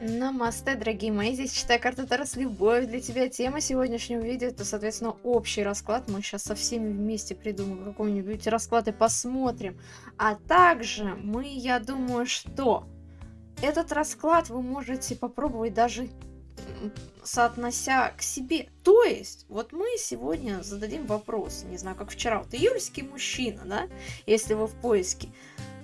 Намасте, дорогие мои, здесь читая карта Тарас Любовь. Для тебя тема сегодняшнего видео, это, соответственно, общий расклад. Мы сейчас со всеми вместе придумаем какой-нибудь расклад и посмотрим. А также мы, я думаю, что этот расклад вы можете попробовать даже соотнося к себе. То есть, вот мы сегодня зададим вопрос, не знаю, как вчера, вот июльский мужчина, да, если вы в поиске,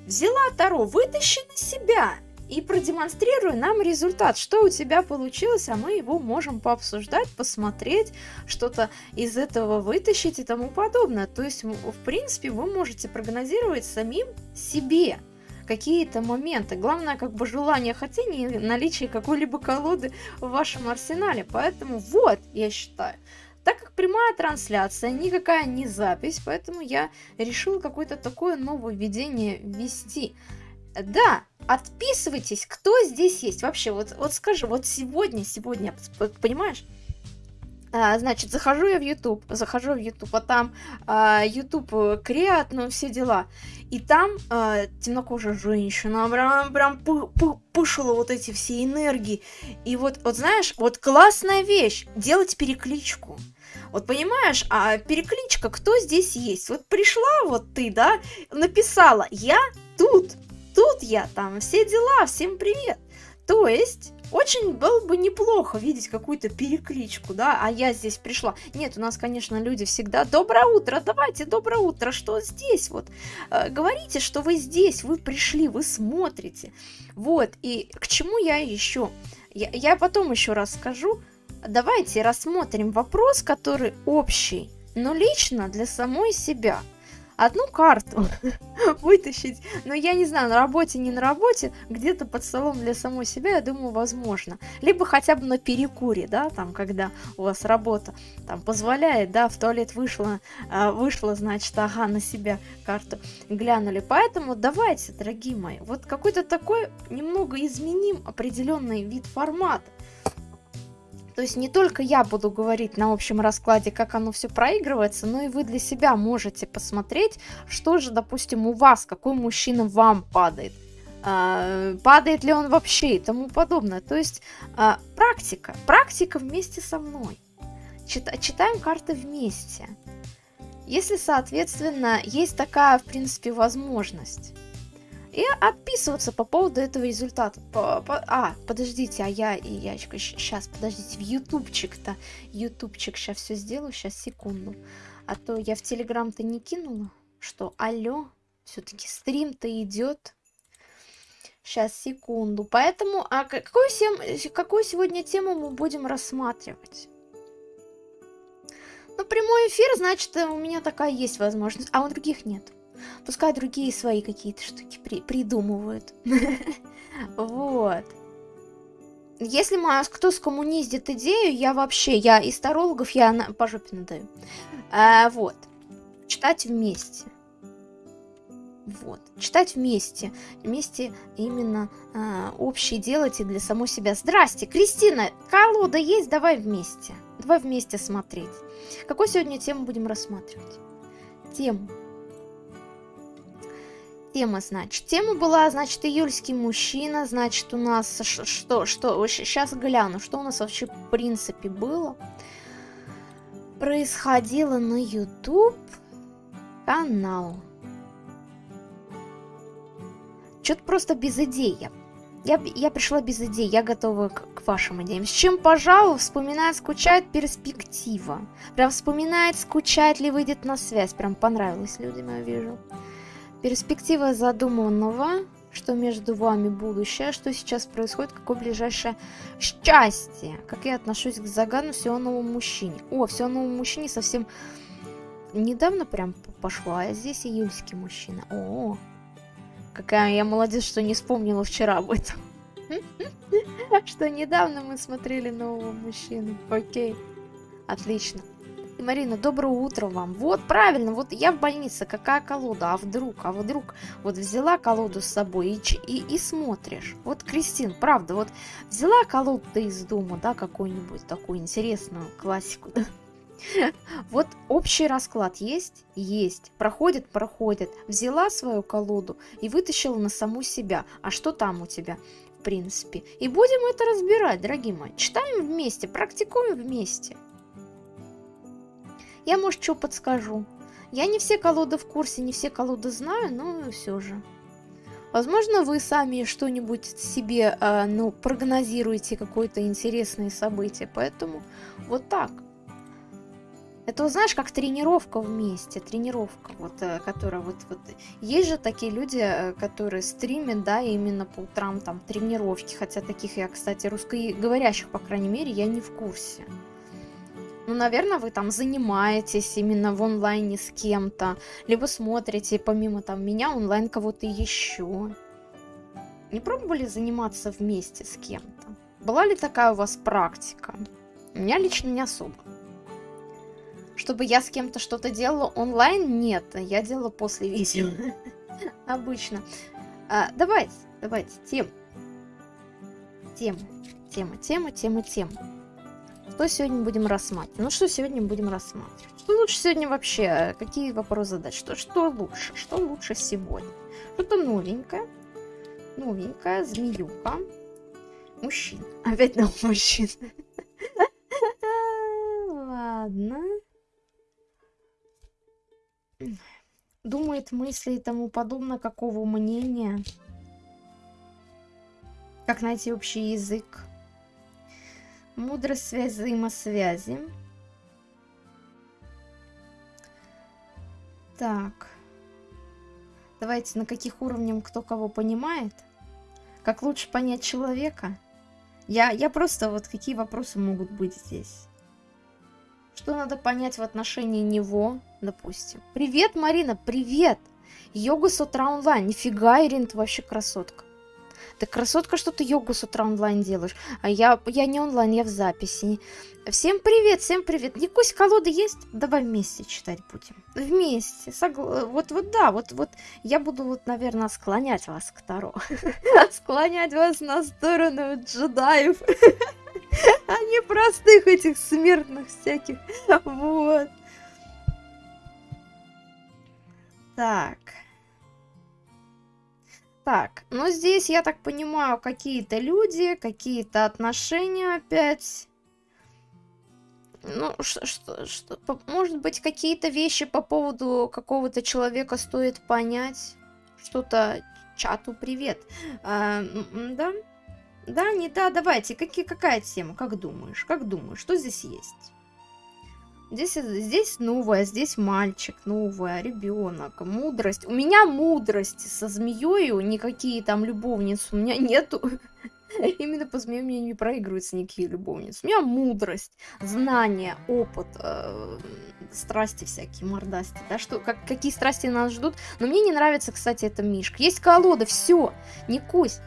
взяла Таро, вытащи на себя, и продемонстрируй нам результат, что у тебя получилось, а мы его можем пообсуждать, посмотреть, что-то из этого вытащить и тому подобное. То есть, в принципе, вы можете прогнозировать самим себе какие-то моменты. Главное, как бы желание хотения и наличие какой-либо колоды в вашем арсенале. Поэтому вот, я считаю, так как прямая трансляция, никакая не запись, поэтому я решил какое-то такое новое введение ввести. Да, отписывайтесь, кто здесь есть. Вообще, вот, вот скажи, вот сегодня, сегодня, понимаешь? А, значит, захожу я в YouTube, захожу в YouTube, а там а, YouTube э, креат, ну, все дела. И там а, темнокожая женщина прям, прям пы пы пышила вот эти все энергии. И вот, вот знаешь, вот классная вещь, делать перекличку. Вот понимаешь, а перекличка, кто здесь есть? Вот пришла вот ты, да, написала, я тут, тут я там, все дела, всем привет. То есть, очень было бы неплохо видеть какую-то перекличку, да, а я здесь пришла. Нет, у нас, конечно, люди всегда «Доброе утро, давайте, доброе утро, что здесь вот?» э, Говорите, что вы здесь, вы пришли, вы смотрите. Вот, и к чему я еще? Я, я потом еще расскажу. Давайте рассмотрим вопрос, который общий, но лично для самой себя – одну карту вытащить. Но я не знаю, на работе, не на работе, где-то под столом для самой себя, я думаю, возможно. Либо хотя бы на перекуре, да, там, когда у вас работа там позволяет, да, в туалет вышла, а, вышла, значит, ага, на себя карту глянули. Поэтому давайте, дорогие мои, вот какой-то такой немного изменим определенный вид формата. То есть не только я буду говорить на общем раскладе, как оно все проигрывается, но и вы для себя можете посмотреть, что же, допустим, у вас, какой мужчина вам падает. А, падает ли он вообще и тому подобное. То есть а, практика, практика вместе со мной. Чит, читаем карты вместе. Если, соответственно, есть такая, в принципе, возможность и отписываться по поводу этого результата. По, по, а, подождите, а я, и я сейчас, подождите, в ютубчик-то, ютубчик, сейчас все сделаю, сейчас, секунду. А то я в телеграм-то не кинула, что, алло, все-таки стрим-то идет. Сейчас, секунду. Поэтому, а какую, сем, какую сегодня тему мы будем рассматривать? Ну, прямой эфир, значит, у меня такая есть возможность, а у других нет. Пускай другие свои какие-то штуки при придумывают. Вот. Если кто скоммуниздит идею, я вообще, я из тарологов, я на, по жопе надаю. А, вот. Читать вместе. Вот. Читать вместе. Вместе именно а, общее делайте для самой себя. Здрасте, Кристина, колода есть? Давай вместе. Давай вместе смотреть. Какую сегодня тему будем рассматривать? Тему Тема, значит. Тема была, значит, июльский мужчина. Значит, у нас что, что, сейчас гляну, что у нас вообще в принципе было. Происходило на YouTube канал. Что-то просто без идей. Я, я, я пришла без идей, я готова к, к вашим идеям. С чем, пожалуй, вспоминает, скучает перспектива. Прям вспоминает, скучает ли выйдет на связь. Прям понравилось людям, я вижу. Перспектива задуманного, что между вами будущее, что сейчас происходит, какое ближайшее счастье. Как я отношусь к загану всего новому мужчине. О, всего новому мужчине совсем недавно прям пошла, а здесь июльский мужчина. О, какая я молодец, что не вспомнила вчера об этом. Что недавно мы смотрели нового мужчину. Окей, отлично. Марина, доброе утро вам. Вот, правильно, вот я в больнице, какая колода, а вдруг, а вдруг, вот взяла колоду с собой и, и, и смотришь. Вот, Кристин, правда, вот взяла колоду из дома, да, какую-нибудь такую интересную классику, да? Вот общий расклад есть? Есть. Проходит? Проходит. Взяла свою колоду и вытащила на саму себя. А что там у тебя? принципе. И будем это разбирать, дорогие мои. Читаем вместе, практикуем вместе. Я, может, что подскажу. Я не все колоды в курсе, не все колоды знаю, но все же. Возможно, вы сами что-нибудь себе, э, ну, прогнозируете какое-то интересное событие, поэтому вот так. Это, знаешь, как тренировка вместе, тренировка, вот, э, которая вот, вот... Есть же такие люди, э, которые стримят, да, именно по утрам там тренировки, хотя таких я, кстати, русскоговорящих, по крайней мере, я не в курсе. Ну, наверное, вы там занимаетесь именно в онлайне с кем-то, либо смотрите помимо там меня онлайн кого-то еще. Не пробовали заниматься вместе с кем-то? Была ли такая у вас практика? У меня лично не особо. Чтобы я с кем-то что-то делала онлайн, нет, я делала после видео. Обычно. А, давайте, давайте, тем. Тема, тема, тема, тема, тема. Что сегодня будем рассматривать? Ну, что сегодня будем рассматривать? Что лучше сегодня вообще? Какие вопросы задать? Что, что лучше? Что лучше сегодня? Что-то новенькое. Новенькая, змеюка. Мужчина. Опять на мужчин. Ладно. Думает мысли и тому подобное, какого мнения? Как найти общий язык? Мудрость связь взаимосвязи. Так. Давайте, на каких уровнях кто кого понимает? Как лучше понять человека? Я, я просто, вот какие вопросы могут быть здесь? Что надо понять в отношении него, допустим? Привет, Марина, привет! Йога с утра онлайн. Нифига, Ирина, ты вообще красотка. Ты красотка, что ты йогу с утра онлайн делаешь. А я, я не онлайн, я в записи. Всем привет, всем привет. Никусь, колоды есть? Давай вместе читать будем. Вместе. Согла... Вот, вот, да, вот, вот. Я буду, вот, наверное, склонять вас к Таро. Склонять вас на сторону джедаев. А не простых этих смертных всяких. Вот. Так. Так, ну здесь, я так понимаю, какие-то люди, какие-то отношения опять. Ну, что, что, что, может быть, какие-то вещи по поводу какого-то человека стоит понять. Что-то чату привет. А, да? Да, не да, давайте. Какие, какая тема? Как думаешь? Как думаешь? Что здесь есть? Здесь, здесь новая, здесь мальчик, новая, ребенок, мудрость. У меня мудрость со змеей, никакие там любовницы у меня нету. Именно по змее мне не проигрываются никакие любовницы. У меня мудрость, знания, опыт, э, страсти всякие, мордасти, да, что, как, какие страсти нас ждут. Но мне не нравится, кстати, эта мишка. Есть колода, все, не кусь.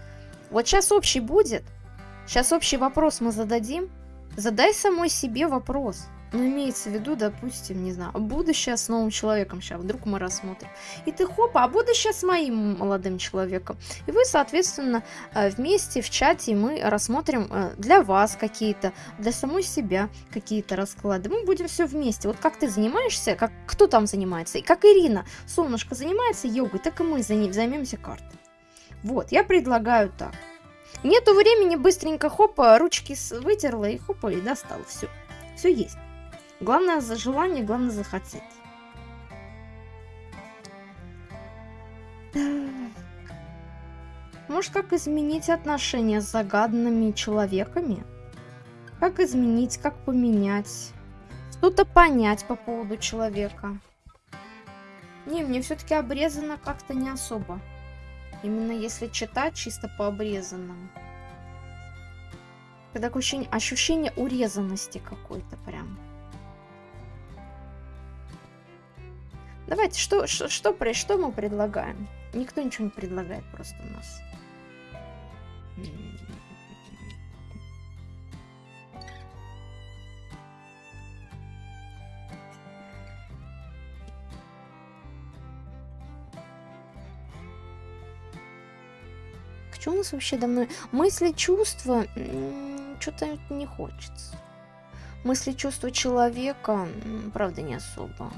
Вот сейчас общий будет, сейчас общий вопрос мы зададим. Задай самой себе вопрос. Ну, имеется в виду, допустим, не знаю, будущее с новым человеком сейчас, вдруг мы рассмотрим. И ты хопа, а будущее с моим молодым человеком. И вы, соответственно, э, вместе в чате мы рассмотрим э, для вас какие-то, для самой себя какие-то расклады. Мы будем все вместе. Вот как ты занимаешься, как кто там занимается, и как Ирина, солнышко, занимается йогой, так и мы займемся картой. Вот, я предлагаю так. Нету времени, быстренько хопа, ручки вытерла и хопа, и достала. Все, все есть. Главное за желание, главное захотеть. Может, как изменить отношения с загаданными человеками? Как изменить, как поменять? Что-то понять по поводу человека. Не, мне все-таки обрезано как-то не особо. Именно если читать чисто по обрезанному. Когда ощущение, ощущение урезанности какой-то прям. Давайте, что, что, что, что мы предлагаем? Никто ничего не предлагает просто у нас. Что у нас вообще давно? Мысли, чувства, что-то не хочется. Мысли, чувства человека, правда, не особо.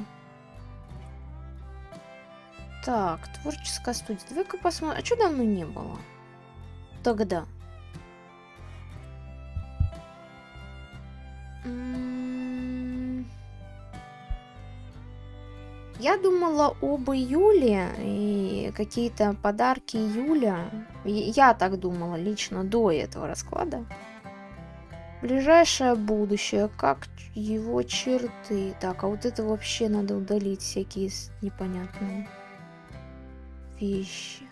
Так, творческая студия. Давай-ка посмотрим. А что давно не было? Тогда. Я думала об июле и какие-то подарки июля. Я так думала лично до этого расклада. Ближайшее будущее, как его черты. Так, а вот это вообще надо удалить, всякие непонятные вещи.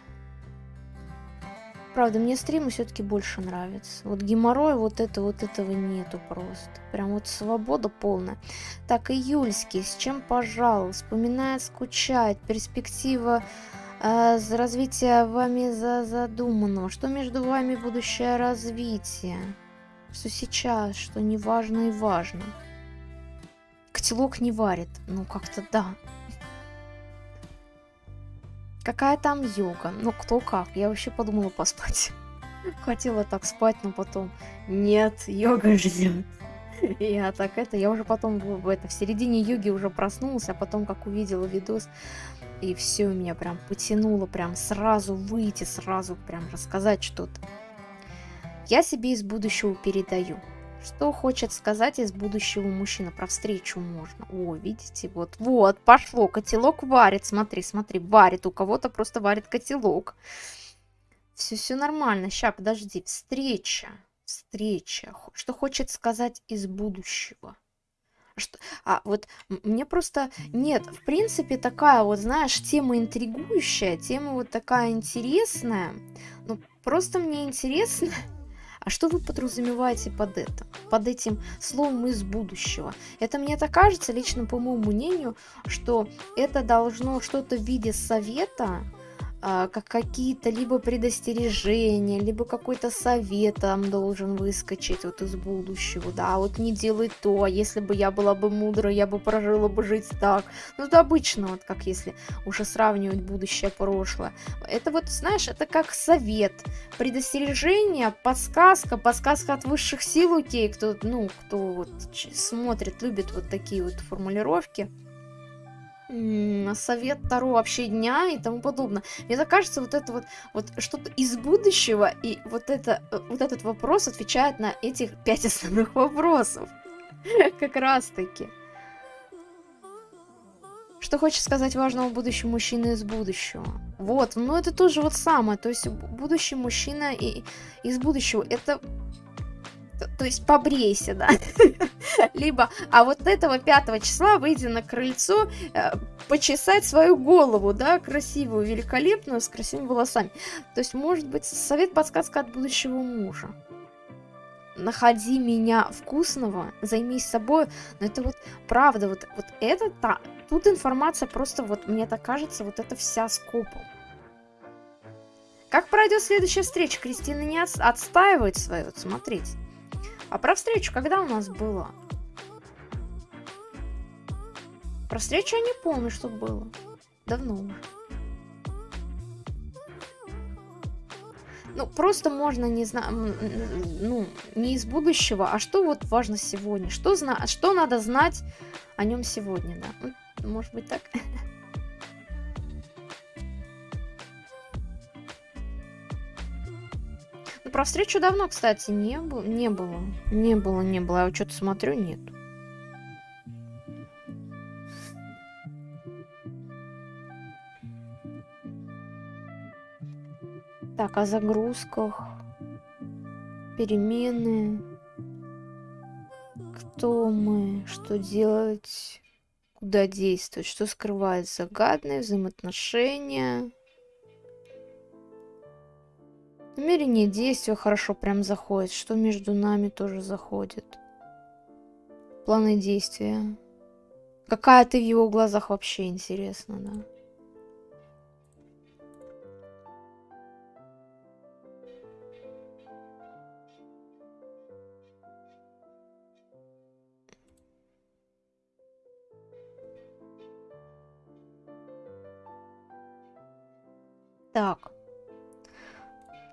Правда, мне стримы все-таки больше нравятся. Вот геморрой, вот это, вот этого нету просто. Прям вот свобода полная. Так, июльский, с чем пожал? Вспоминает, скучает. Перспектива э, развития вами за задуманного. Что между вами будущее развитие? Что сейчас, что не важно и важно. Котелок не варит. Ну, как-то да. Какая там йога? Ну, кто как. Я вообще подумала поспать. Хотела так спать, но потом... Нет, йога ждет. Я так это... Я уже потом в, это, в середине йоги уже проснулась, а потом как увидела видос, и все меня прям потянуло, прям сразу выйти, сразу прям рассказать что-то. Я себе из будущего передаю. Что хочет сказать из будущего мужчина? Про встречу можно. О, видите, вот, вот, пошло. Котелок варит. Смотри, смотри, варит. У кого-то просто варит котелок. Все, все нормально. Сейчас, подожди. Встреча. Встреча. Что хочет сказать из будущего? Что, а вот мне просто нет, в принципе, такая вот, знаешь, тема интригующая, тема вот такая интересная. Ну, просто мне интересно, а что вы подразумеваете под это? Под этим словом из будущего? Это мне так кажется, лично по моему мнению, что это должно что-то в виде совета, как какие-то либо предостережения, либо какой-то совет там должен выскочить вот из будущего, да, вот не делай то, а если бы я была бы мудрой, я бы прожила бы жить так. Ну, это обычно, вот как если уже сравнивать будущее, прошлое. Это вот, знаешь, это как совет, предостережение, подсказка, подсказка от высших сил, окей, кто, ну, кто вот смотрит, любит вот такие вот формулировки совет Таро вообще дня и тому подобное. Мне так кажется, вот это вот, вот что-то из будущего, и вот, это, э, вот этот вопрос отвечает на этих пять основных вопросов. Как раз таки. Что хочет сказать важного будущего мужчины из будущего? Вот, ну это тоже вот самое. То есть будущий мужчина и, из будущего. Это то есть побрейся, да. Либо, а вот этого 5 числа выйди на крыльцо, э, почесать свою голову, да, красивую, великолепную, с красивыми волосами. То есть, может быть, совет подсказка от будущего мужа. Находи меня вкусного, займись собой. Но это вот правда, вот, вот это та, тут информация просто вот, мне так кажется, вот это вся скопом. Как пройдет следующая встреча? Кристина не от, отстаивает свое, вот смотрите. А про встречу когда у нас было? Про встречу я не помню, что было. Давно уже. Ну, просто можно не знаю, ну, не из будущего, а что вот важно сегодня, что, зна что надо знать о нем сегодня, да. Может быть так? про встречу давно, кстати, не, было, не было. Не было, не было. Я что-то смотрю, нет. Так, о загрузках. Перемены. Кто мы? Что делать? Куда действовать? Что скрывает загадные взаимоотношения? Намерение действия хорошо прям заходит. Что между нами тоже заходит. Планы действия. Какая ты в его глазах вообще интересно, да? Так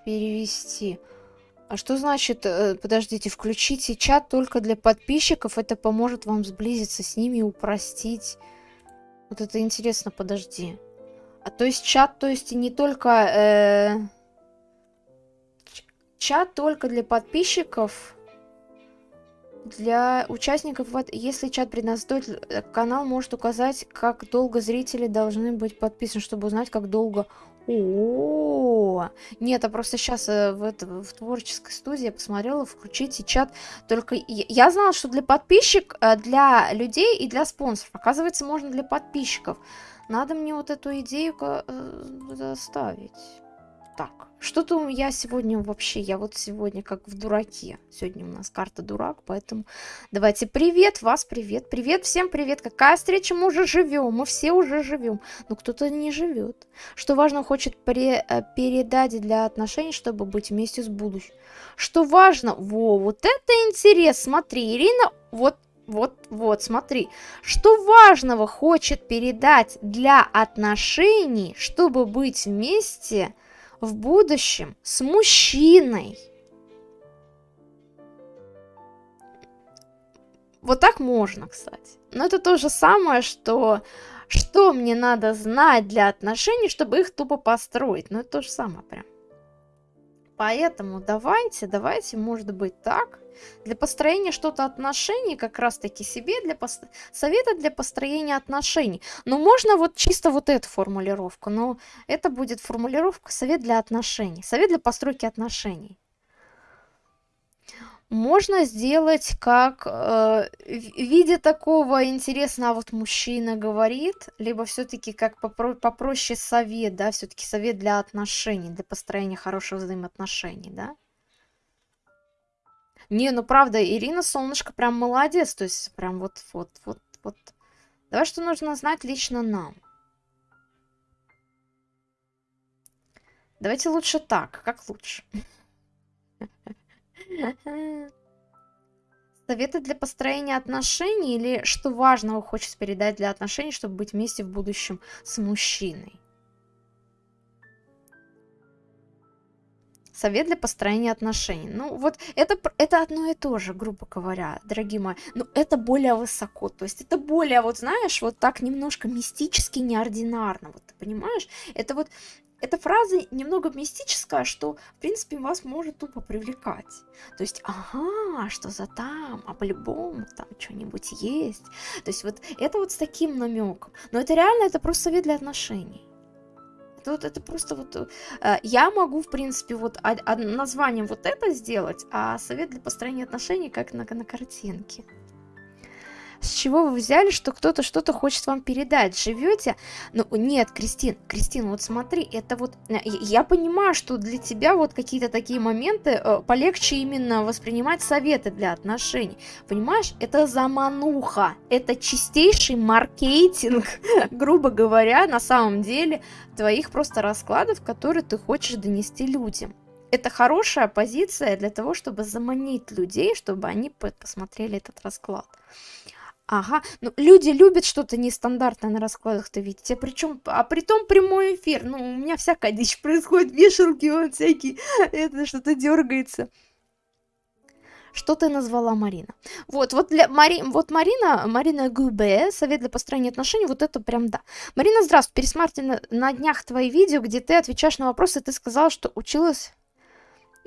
перевести. А что значит, э, подождите, включите чат только для подписчиков, это поможет вам сблизиться с ними и упростить. Вот это интересно, подожди. А то есть чат, то есть не только... Э, чат только для подписчиков. Для участников, вот, если чат предназначен, э, канал может указать, как долго зрители должны быть подписаны, чтобы узнать, как долго... О, нет, а просто сейчас э, в, это, в творческой студии я посмотрела, включите чат. Только я знала, что для подписчиков, э, для людей и для спонсоров. Оказывается, можно для подписчиков. Надо мне вот эту идею заставить. Так, что-то я сегодня вообще, я вот сегодня как в дураке. Сегодня у нас карта дурак, поэтому давайте привет, вас привет, привет, всем привет. Какая встреча, мы уже живем, мы все уже живем, но кто-то не живет. Что важно, хочет при, э, передать для отношений, чтобы быть вместе с будущим. Что важно, во, вот это интерес, смотри, Ирина, вот вот, вот, смотри. Что важного хочет передать для отношений, чтобы быть вместе в будущем с мужчиной. Вот так можно, кстати. Но это то же самое, что что мне надо знать для отношений, чтобы их тупо построить. Но это то же самое прям. Поэтому давайте, давайте, может быть так. Для построения что-то отношений, как раз таки себе, для пост... совета для построения отношений. Но можно вот чисто вот эту формулировку, но это будет формулировка совет для отношений, совет для постройки отношений. Можно сделать как э, в виде такого интересно, а вот мужчина говорит, либо все-таки как попро попроще совет, да, все-таки совет для отношений, для построения хороших взаимоотношений, да. Не, ну правда, Ирина Солнышко прям молодец. То есть прям вот, вот, вот, вот. Давай, что нужно знать лично нам. Давайте лучше так. Как лучше? Советы для построения отношений или что важного хочет передать для отношений, чтобы быть вместе в будущем с мужчиной? совет для построения отношений. Ну, вот это, это одно и то же, грубо говоря, дорогие мои. Но это более высоко. То есть это более, вот знаешь, вот так немножко мистически, неординарно. Вот ты понимаешь? Это вот эта фраза немного мистическая, что, в принципе, вас может тупо привлекать. То есть, ага, что за там, а по-любому там что-нибудь есть. То есть вот это вот с таким намеком. Но это реально, это просто совет для отношений. Тут это просто вот... Э, я могу, в принципе, вот названием вот это сделать, а совет для построения отношений как на, на картинке. С чего вы взяли, что кто-то что-то хочет вам передать? Живете? Ну, нет, Кристин, Кристин, вот смотри, это вот... Э, я понимаю, что для тебя вот какие-то такие моменты э, полегче именно воспринимать советы для отношений. Понимаешь? Это замануха. Это чистейший маркетинг, грубо говоря, на самом деле, твоих просто раскладов, которые ты хочешь донести людям это хорошая позиция для того, чтобы заманить людей, чтобы они посмотрели этот расклад. Ага, ну люди любят что-то нестандартное на раскладах-то видеть, а причем, а при том прямой эфир, ну у меня всякая дичь происходит, вешалки вот всякие, это что-то дергается. Что ты назвала Марина? Вот, вот, для Мари... вот Марина, Марина Губе, совет для построения отношений, вот это прям да. Марина, здравствуй, пересмотрели на, на днях твои видео, где ты отвечаешь на вопросы, ты сказала, что училась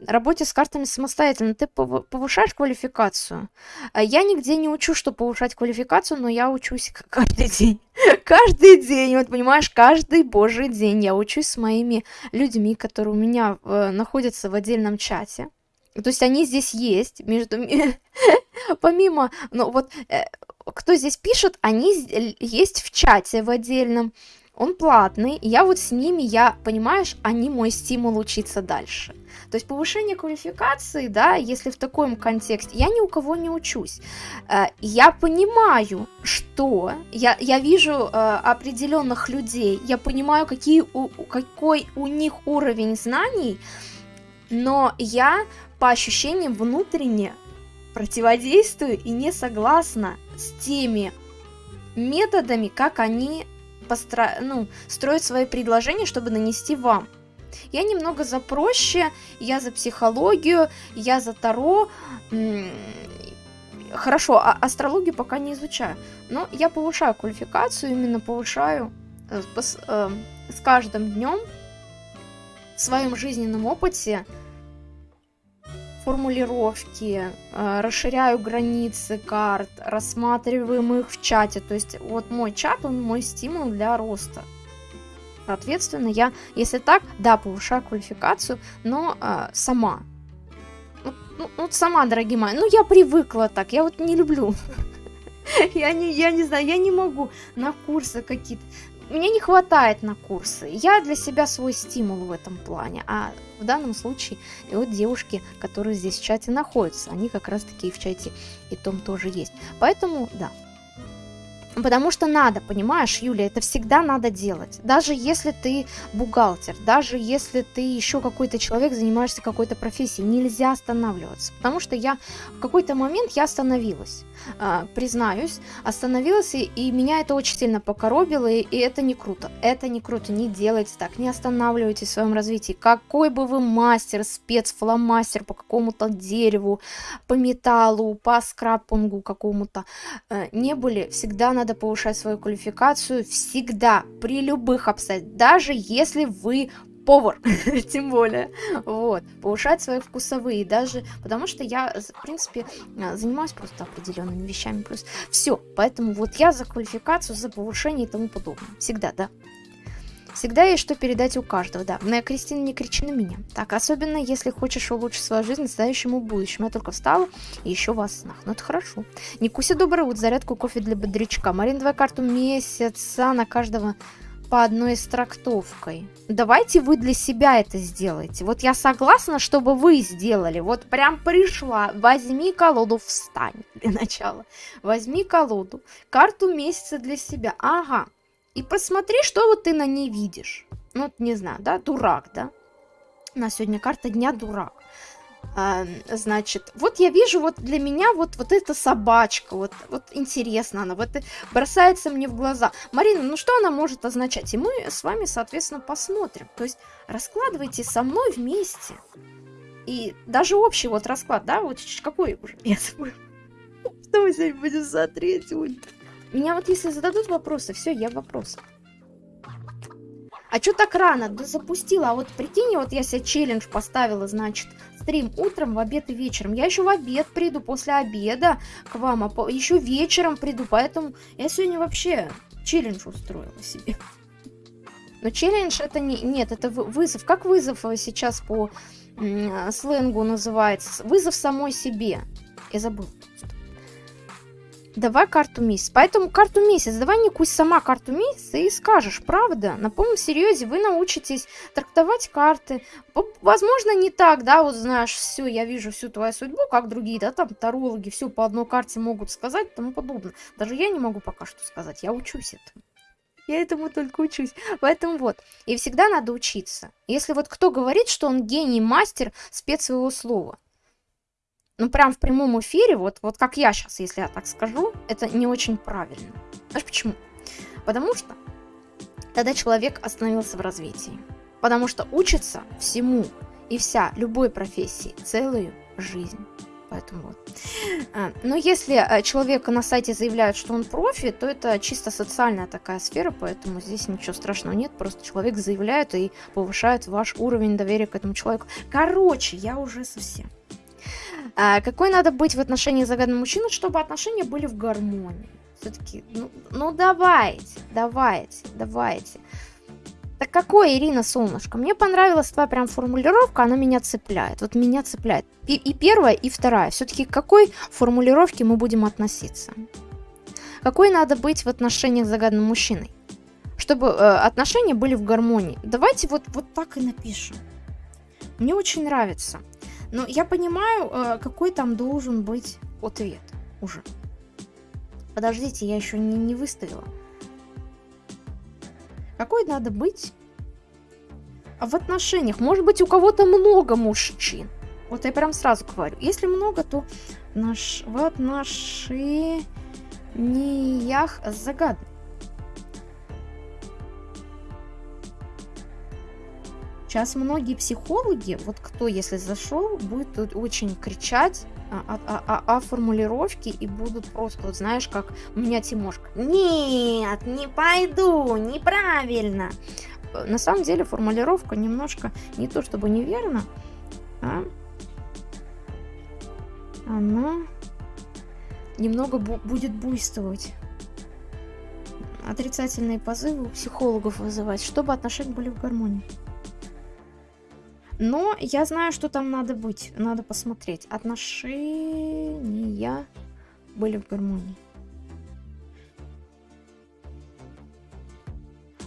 работе с картами самостоятельно. Ты повышаешь квалификацию. А я нигде не учу, что повышать квалификацию, но я учусь каждый день. каждый день, вот понимаешь, каждый божий день я учусь с моими людьми, которые у меня э, находятся в отдельном чате. То есть они здесь есть, между... Помимо, ну вот, э, кто здесь пишет, они есть в чате в отдельном. Он платный, я вот с ними, я, понимаешь, они мой стимул учиться дальше. То есть повышение квалификации, да, если в таком контексте, я ни у кого не учусь. Э, я понимаю, что я, я вижу э, определенных людей, я понимаю, какие какой у них уровень знаний, но я по ощущениям внутренне противодействую и не согласна с теми методами, как они постро... ну, строят свои предложения, чтобы нанести вам. Я немного за проще, я за психологию, я за Таро. Хорошо, а астрологию пока не изучаю. Но я повышаю квалификацию, именно повышаю э, э, с каждым днем в своем жизненном опыте формулировки, э, расширяю границы карт, рассматриваем их в чате. То есть вот мой чат, он мой стимул для роста. Соответственно, я, если так, да, повышаю квалификацию, но э, сама. Ну, ну, вот сама, дорогие мои, ну я привыкла так, я вот не люблю. Я не, я не знаю, я не могу на курсы какие-то. Мне не хватает на курсы. Я для себя свой стимул в этом плане. А в данном случае и вот девушки, которые здесь в чате находятся, они как раз таки и в чате и том тоже есть. Поэтому, да, Потому что надо, понимаешь, Юля, это всегда надо делать. Даже если ты бухгалтер, даже если ты еще какой-то человек, занимаешься какой-то профессией, нельзя останавливаться. Потому что я в какой-то момент я остановилась, э, признаюсь, остановилась, и, и меня это очень сильно покоробило, и, и это не круто. Это не круто, не делайте так, не останавливайтесь в своем развитии. Какой бы вы мастер, спец, фломастер по какому-то дереву, по металлу, по скрапунгу какому-то э, не были, всегда надо надо повышать свою квалификацию всегда, при любых обстоятельствах, даже если вы повар, тем более, вот, повышать свои вкусовые, даже, потому что я, в принципе, а, занимаюсь просто определенными вещами, плюс все, поэтому вот я за квалификацию, за повышение и тому подобное, всегда, да. Всегда есть что передать у каждого, да. Но, Кристина, не кричи на меня. Так, особенно если хочешь улучшить свою жизнь настоящему будущему. Я только встала и еще вас снах. Ну, это хорошо. Никуся, доброе утро. Зарядку кофе для бодрячка. Марин, давай карту месяца на каждого по одной с трактовкой. Давайте вы для себя это сделаете. Вот я согласна, чтобы вы сделали. Вот прям пришла. Возьми колоду, встань для начала. Возьми колоду. Карту месяца для себя. Ага. И посмотри, что вот ты на ней видишь. Ну, не знаю, да, дурак, да? У нас сегодня карта дня дурак. А, значит, вот я вижу, вот для меня вот, вот эта собачка, вот, вот интересно она, вот бросается мне в глаза. Марина, ну что она может означать? И мы с вами, соответственно, посмотрим. То есть раскладывайте со мной вместе. И даже общий вот расклад, да, вот какой уже? Я забыла. Что мы сегодня будем смотреть? Меня вот если зададут вопросы, все, я в вопросах. А что так рано? Да запустила. А вот прикинь, вот я себе челлендж поставила, значит, стрим утром, в обед и вечером. Я еще в обед приду, после обеда к вам, а еще вечером приду. Поэтому я сегодня вообще челлендж устроила себе. Но челлендж это не... Нет, это вызов. Как вызов сейчас по сленгу называется? Вызов самой себе. Я забыла. Давай карту месяц. Поэтому карту месяц. Давай не кусь сама карту месяца и скажешь, правда. На полном серьезе вы научитесь трактовать карты. Возможно, не так, да, вот знаешь, все, я вижу всю твою судьбу, как другие, да, там тарологи все по одной карте могут сказать и тому подобное. Даже я не могу пока что сказать, я учусь этому. Я этому только учусь. Поэтому вот. И всегда надо учиться. Если вот кто говорит, что он гений, мастер, спец своего слова, ну, прям в прямом эфире, вот, вот как я сейчас, если я так скажу, это не очень правильно. Знаешь почему? Потому что тогда человек остановился в развитии. Потому что учится всему и вся, любой профессии, целую жизнь. Поэтому вот. А, но если э, человек на сайте заявляет, что он профи, то это чисто социальная такая сфера, поэтому здесь ничего страшного нет. Просто человек заявляет и повышает ваш уровень доверия к этому человеку. Короче, я уже совсем. А, какой надо быть в отношении загаданного мужчины, чтобы отношения были в гармонии? Все-таки, ну, ну давайте, давайте, давайте. Так какой, Ирина, солнышко? Мне понравилась твоя прям формулировка, она меня цепляет. Вот меня цепляет. И, и первая, и вторая. Все-таки к какой формулировке мы будем относиться? Какой надо быть в отношениях с загаданным мужчиной? Чтобы э, отношения были в гармонии. Давайте вот, вот так и напишем. Мне очень нравится. Но я понимаю, э, какой там должен быть ответ уже. Подождите, я еще не, не выставила. Какой надо быть в отношениях? Может быть, у кого-то много мужчин. Вот я прям сразу говорю. Если много, то наш, в отношениях загадывай. Сейчас многие психологи, вот кто, если зашел, будет очень кричать о, о, о, о формулировке и будут просто, вот знаешь, как у меня Тимошка. Нет, не пойду, неправильно. На самом деле формулировка немножко не то чтобы неверно, а она немного бу будет буйствовать. Отрицательные позывы у психологов вызывать, чтобы отношения были в гармонии. Но я знаю, что там надо быть. Надо посмотреть. Отношения были в гармонии.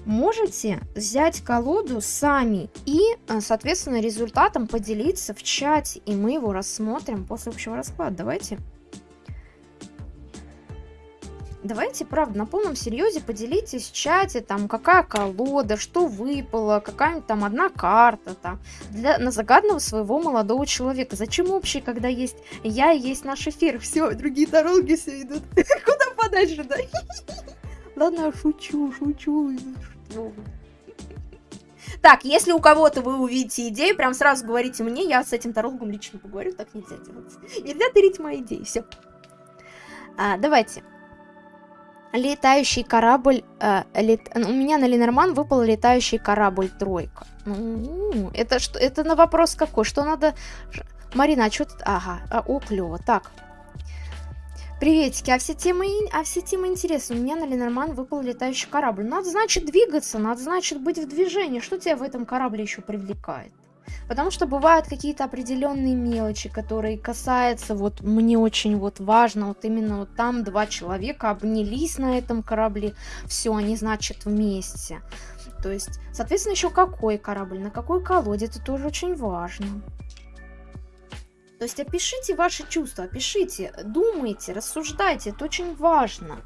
можете взять колоду сами и, э, соответственно, результатом поделиться в чате, и мы его рассмотрим после общего расклада. Давайте. Давайте, правда, на полном серьезе поделитесь в чате, там, какая колода, что выпало, какая-нибудь там одна карта, там, для, на загадного своего молодого человека. Зачем общий, когда есть я и есть наш эфир? Все, другие дороги все идут. Куда подальше, да? Ладно, шучу, шучу. Так, если у кого-то вы увидите идею, прям сразу говорите мне, я с этим тарологом лично поговорю, так нельзя делать. Нельзя тырить мои идеи, все. А, давайте. Летающий корабль... Э, лет... У меня на Ленорман выпал летающий корабль тройка. Ну, это что? Это на вопрос какой? Что надо... Марина, а что ты... Ага, а, о, клево. Так, Приветики, а все темы, а все темы интересны. У меня на Ленорман выпал летающий корабль. Надо, значит, двигаться, надо, значит, быть в движении. Что тебя в этом корабле еще привлекает? Потому что бывают какие-то определенные мелочи, которые касаются, вот мне очень вот важно, вот именно вот там два человека обнялись на этом корабле, все, они, значит, вместе. То есть, соответственно, еще какой корабль, на какой колоде, это тоже очень важно. То есть опишите ваши чувства, опишите, думайте, рассуждайте, это очень важно.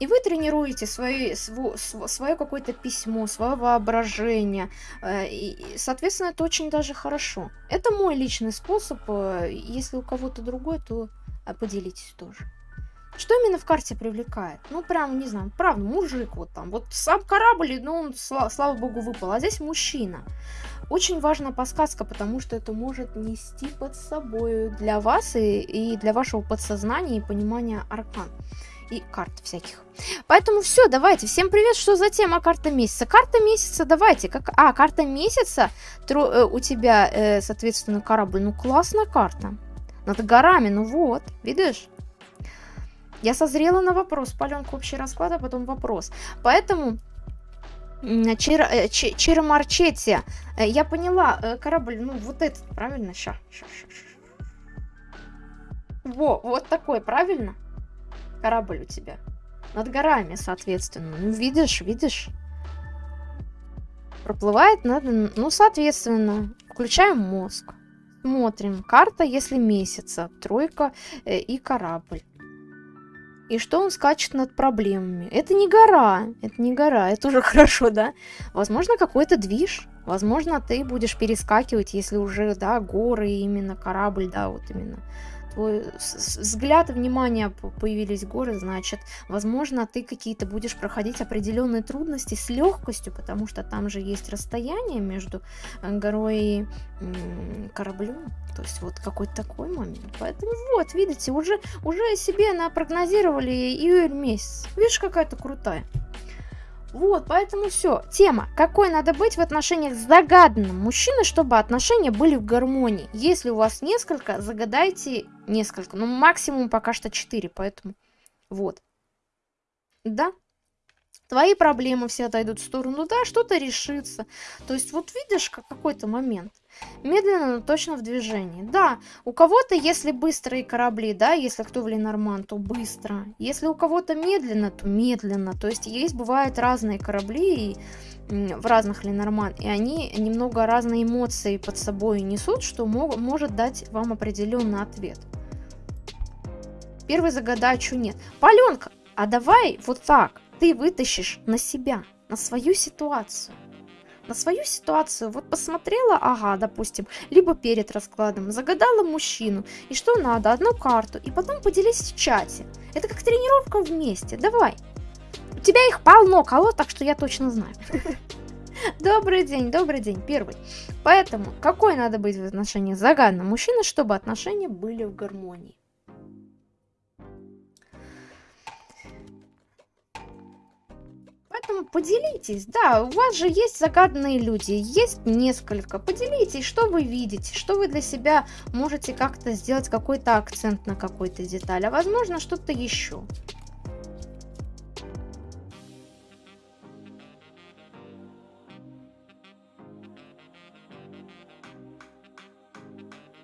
И вы тренируете свои, сво, свое какое-то письмо, свое воображение. Э, и, соответственно, это очень даже хорошо. Это мой личный способ. Э, если у кого-то другой, то э, поделитесь тоже. Что именно в карте привлекает? Ну, прям, не знаю, правда, мужик вот там. Вот сам корабль, ну, он, слава, слава богу, выпал. А здесь мужчина. Очень важна подсказка, потому что это может нести под собой для вас и, и для вашего подсознания и понимания аркан и карт всяких. Поэтому все, давайте. Всем привет. Что за тема карта месяца? Карта месяца, давайте. Как... А, карта месяца Тро... э, у тебя, э, соответственно, корабль. Ну, классная карта. Над горами, ну вот, видишь? Я созрела на вопрос. Паленка общий расклад, а потом вопрос. Поэтому Чир, э, Чиромарчете. Э, я поняла, э, корабль, ну вот этот, правильно? Ща, ща, ща. Во, вот такой, правильно? Корабль у тебя. Над горами, соответственно. Ну, видишь, видишь? Проплывает над... Ну, соответственно, включаем мозг. Смотрим. Карта, если месяца. Тройка э, и корабль и что он скачет над проблемами. Это не гора, это не гора, это уже хорошо, да? Возможно, какой-то движ, возможно, ты будешь перескакивать, если уже, да, горы, именно корабль, да, вот именно твой взгляд и внимание появились горы, значит, возможно, ты какие-то будешь проходить определенные трудности с легкостью, потому что там же есть расстояние между э, горой и кораблем. То есть вот какой-то такой момент. Поэтому вот, видите, уже, уже себе напрогнозировали июль месяц. Видишь, какая-то крутая. Вот, поэтому все. Тема. Какой надо быть в отношениях с загаданным мужчиной, чтобы отношения были в гармонии. Если у вас несколько, загадайте несколько. Ну, максимум пока что 4, поэтому вот. Да? Твои проблемы все отойдут в сторону, да, что-то решится. То есть вот видишь, как какой-то момент. Медленно, но точно в движении. Да, у кого-то, если быстрые корабли, да, если кто в Ленорман, то быстро. Если у кого-то медленно, то медленно. То есть есть, бывают разные корабли и, в разных Ленорман, и они немного разные эмоции под собой несут, что мог, может дать вам определенный ответ. Первый загадачу нет. Паленка, а давай вот так, ты вытащишь на себя, на свою ситуацию на свою ситуацию, вот посмотрела, ага, допустим, либо перед раскладом, загадала мужчину, и что надо, одну карту, и потом поделись в чате. Это как тренировка вместе, давай. У тебя их полно колод, так что я точно знаю. Добрый день, добрый день, первый. Поэтому, какой надо быть в отношениях загаданного мужчины, чтобы отношения были в гармонии? Поэтому поделитесь, да, у вас же есть загаданные люди, есть несколько. Поделитесь, что вы видите, что вы для себя можете как-то сделать какой-то акцент на какой-то деталь, а возможно что-то еще.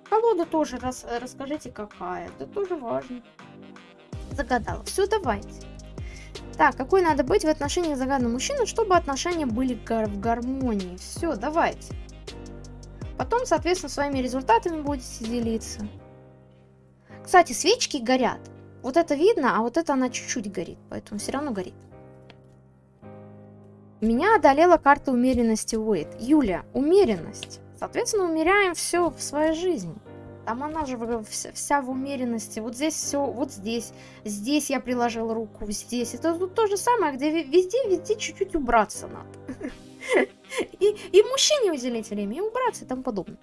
Колода тоже рас, расскажите какая, это тоже важно. Загадала. Все, давайте. Так, какой надо быть в отношениях загаданного мужчины, чтобы отношения были в гармонии. Все, давайте. Потом, соответственно, своими результатами будете делиться. Кстати, свечки горят. Вот это видно, а вот это она чуть-чуть горит, поэтому все равно горит. Меня одолела карта умеренности Уэйт. Юля, умеренность. Соответственно, умеряем все в своей жизни. Там она же вся, в умеренности. Вот здесь все, вот здесь. Здесь я приложил руку, здесь. Это тут то же самое, где везде, везде чуть-чуть убраться надо. И, и мужчине уделить время, и убраться и тому подобное.